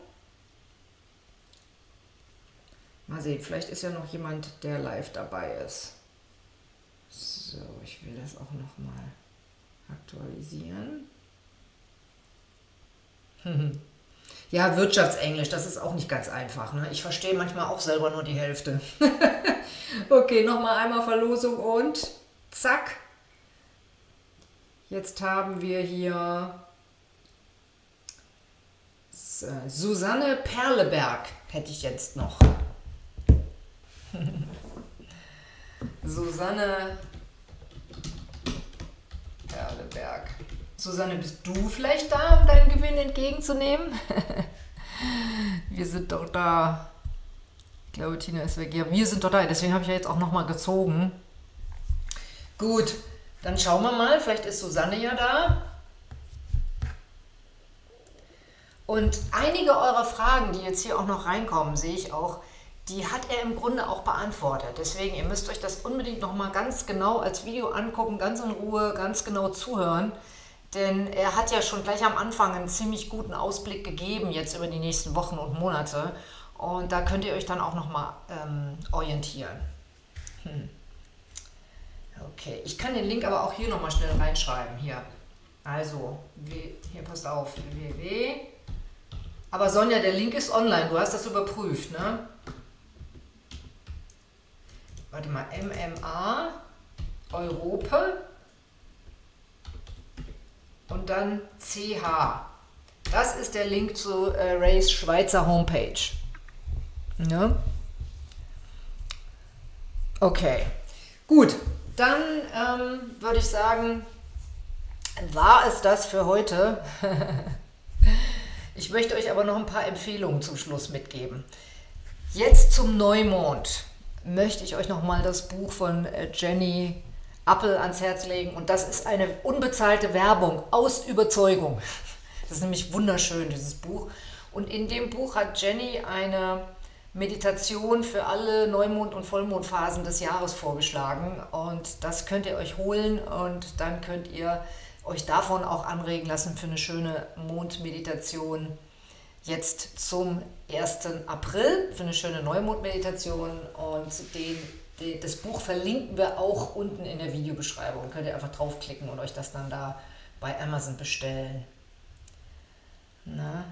Mal sehen, vielleicht ist ja noch jemand, der live dabei ist. So, ich will das auch noch mal aktualisieren. Ja, Wirtschaftsenglisch, das ist auch nicht ganz einfach. Ne? Ich verstehe manchmal auch selber nur die Hälfte. Okay, nochmal einmal Verlosung und zack. Jetzt haben wir hier Susanne Perleberg, hätte ich jetzt noch. Susanne Perleberg. Susanne, bist du vielleicht da, um deinen Gewinn entgegenzunehmen? wir sind doch da. Ich glaube, Tina ist weg. Ja, wir sind doch da. Deswegen habe ich ja jetzt auch nochmal gezogen. Gut, dann schauen wir mal. Vielleicht ist Susanne ja da. Und einige eurer Fragen, die jetzt hier auch noch reinkommen, sehe ich auch, die hat er im Grunde auch beantwortet. Deswegen, ihr müsst euch das unbedingt nochmal ganz genau als Video angucken, ganz in Ruhe, ganz genau zuhören. Denn er hat ja schon gleich am Anfang einen ziemlich guten Ausblick gegeben, jetzt über die nächsten Wochen und Monate. Und da könnt ihr euch dann auch nochmal ähm, orientieren. Hm. Okay, ich kann den Link aber auch hier nochmal schnell reinschreiben. Hier. Also, hier passt auf, www. Aber Sonja, der Link ist online, du hast das überprüft, ne? Warte mal, MMA, Europe und dann CH. Das ist der Link zu äh, Rays Schweizer Homepage. Ja? Okay, gut. Dann ähm, würde ich sagen, war es das für heute. ich möchte euch aber noch ein paar Empfehlungen zum Schluss mitgeben. Jetzt zum Neumond möchte ich euch noch mal das Buch von äh, Jenny Appel ans Herz legen. Und das ist eine unbezahlte Werbung aus Überzeugung. Das ist nämlich wunderschön, dieses Buch. Und in dem Buch hat Jenny eine Meditation für alle Neumond- und Vollmondphasen des Jahres vorgeschlagen. Und das könnt ihr euch holen und dann könnt ihr euch davon auch anregen lassen für eine schöne Mondmeditation jetzt zum 1. April, für eine schöne Neumondmeditation. Und den das Buch verlinken wir auch unten in der Videobeschreibung. Könnt ihr einfach draufklicken und euch das dann da bei Amazon bestellen. Na?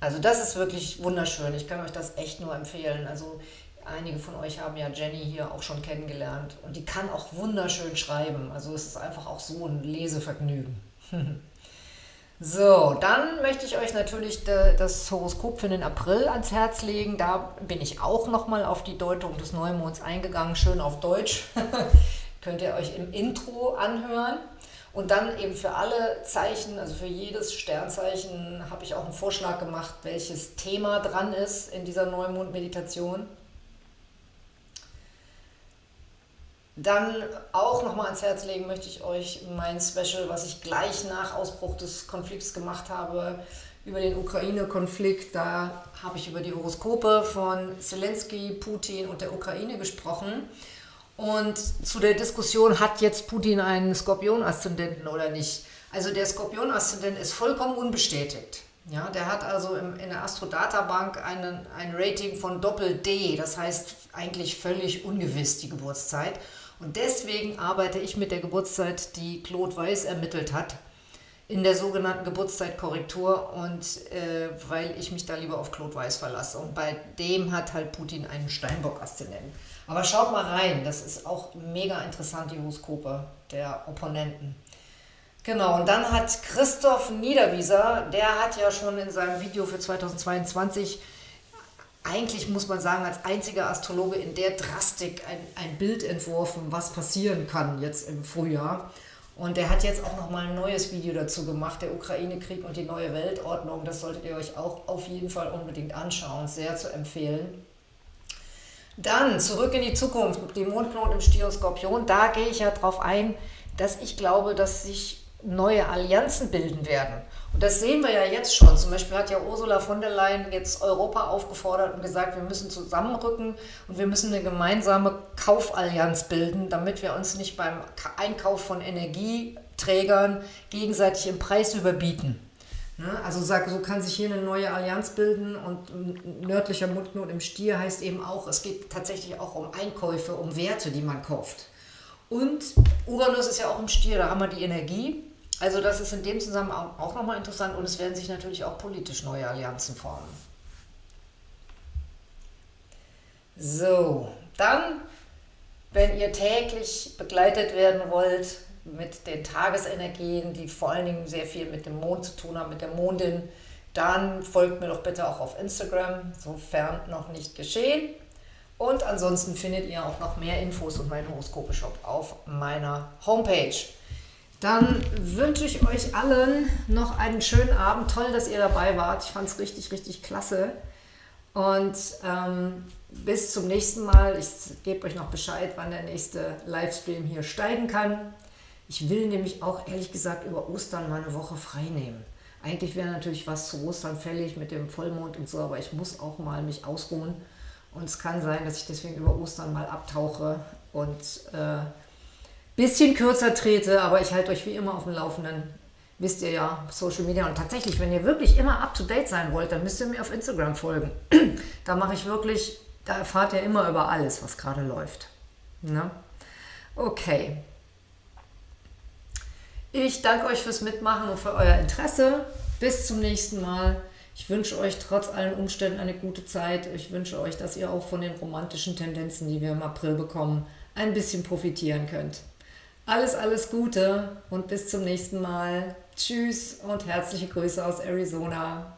Also das ist wirklich wunderschön. Ich kann euch das echt nur empfehlen. Also einige von euch haben ja Jenny hier auch schon kennengelernt und die kann auch wunderschön schreiben. Also es ist einfach auch so ein Lesevergnügen. So, dann möchte ich euch natürlich das Horoskop für den April ans Herz legen. Da bin ich auch nochmal auf die Deutung des Neumonds eingegangen, schön auf Deutsch. Könnt ihr euch im Intro anhören. Und dann eben für alle Zeichen, also für jedes Sternzeichen, habe ich auch einen Vorschlag gemacht, welches Thema dran ist in dieser Neumond-Meditation. Dann auch nochmal ans Herz legen möchte ich euch mein Special, was ich gleich nach Ausbruch des Konflikts gemacht habe, über den Ukraine-Konflikt. Da habe ich über die Horoskope von Zelensky, Putin und der Ukraine gesprochen. Und zu der Diskussion, hat jetzt Putin einen Skorpion-Aszendenten oder nicht? Also der Skorpion-Aszendent ist vollkommen unbestätigt. Ja, der hat also im, in der Astrodata-Bank ein Rating von Doppel-D, das heißt eigentlich völlig ungewiss die Geburtszeit. Und deswegen arbeite ich mit der Geburtszeit, die Claude Weiß ermittelt hat, in der sogenannten Geburtszeitkorrektur und äh, weil ich mich da lieber auf Claude Weiß verlasse. Und bei dem hat halt Putin einen Steinbock-Aszendenten. Aber schaut mal rein, das ist auch mega interessant, die Horoskope der Opponenten. Genau, und dann hat Christoph Niederwieser, der hat ja schon in seinem Video für 2022 eigentlich muss man sagen, als einziger Astrologe in der Drastik ein, ein Bild entworfen, was passieren kann jetzt im Frühjahr. Und er hat jetzt auch nochmal ein neues Video dazu gemacht, der Ukraine-Krieg und die neue Weltordnung. Das solltet ihr euch auch auf jeden Fall unbedingt anschauen, sehr zu empfehlen. Dann zurück in die Zukunft, mit dem Mondknoten im Stier und Skorpion. Da gehe ich ja drauf ein, dass ich glaube, dass sich neue Allianzen bilden werden. Und das sehen wir ja jetzt schon. Zum Beispiel hat ja Ursula von der Leyen jetzt Europa aufgefordert und gesagt, wir müssen zusammenrücken und wir müssen eine gemeinsame Kaufallianz bilden, damit wir uns nicht beim Einkauf von Energieträgern gegenseitig im Preis überbieten. Also so kann sich hier eine neue Allianz bilden und nördlicher Mundknoten im Stier heißt eben auch, es geht tatsächlich auch um Einkäufe, um Werte, die man kauft. Und Uranus ist ja auch im Stier, da haben wir die Energie also das ist in dem Zusammenhang auch nochmal interessant und es werden sich natürlich auch politisch neue Allianzen formen. So, dann Wenn ihr täglich begleitet werden wollt mit den Tagesenergien, die vor allen Dingen sehr viel mit dem Mond zu tun haben, mit der Mondin, dann folgt mir doch bitte auch auf Instagram, sofern noch nicht geschehen. Und ansonsten findet ihr auch noch mehr Infos und meinen Horoskope-Shop auf meiner Homepage. Dann wünsche ich euch allen noch einen schönen Abend. Toll, dass ihr dabei wart. Ich fand es richtig, richtig klasse. Und ähm, bis zum nächsten Mal. Ich gebe euch noch Bescheid, wann der nächste Livestream hier steigen kann. Ich will nämlich auch ehrlich gesagt über Ostern mal eine Woche frei nehmen. Eigentlich wäre natürlich was zu Ostern fällig mit dem Vollmond und so, aber ich muss auch mal mich ausruhen. Und es kann sein, dass ich deswegen über Ostern mal abtauche und äh, bisschen kürzer trete, aber ich halte euch wie immer auf dem Laufenden. Wisst ihr ja, Social Media. Und tatsächlich, wenn ihr wirklich immer up to date sein wollt, dann müsst ihr mir auf Instagram folgen. da mache ich wirklich, da erfahrt ihr immer über alles, was gerade läuft. Ne? Okay. Ich danke euch fürs Mitmachen und für euer Interesse. Bis zum nächsten Mal. Ich wünsche euch trotz allen Umständen eine gute Zeit. Ich wünsche euch, dass ihr auch von den romantischen Tendenzen, die wir im April bekommen, ein bisschen profitieren könnt. Alles, alles Gute und bis zum nächsten Mal. Tschüss und herzliche Grüße aus Arizona.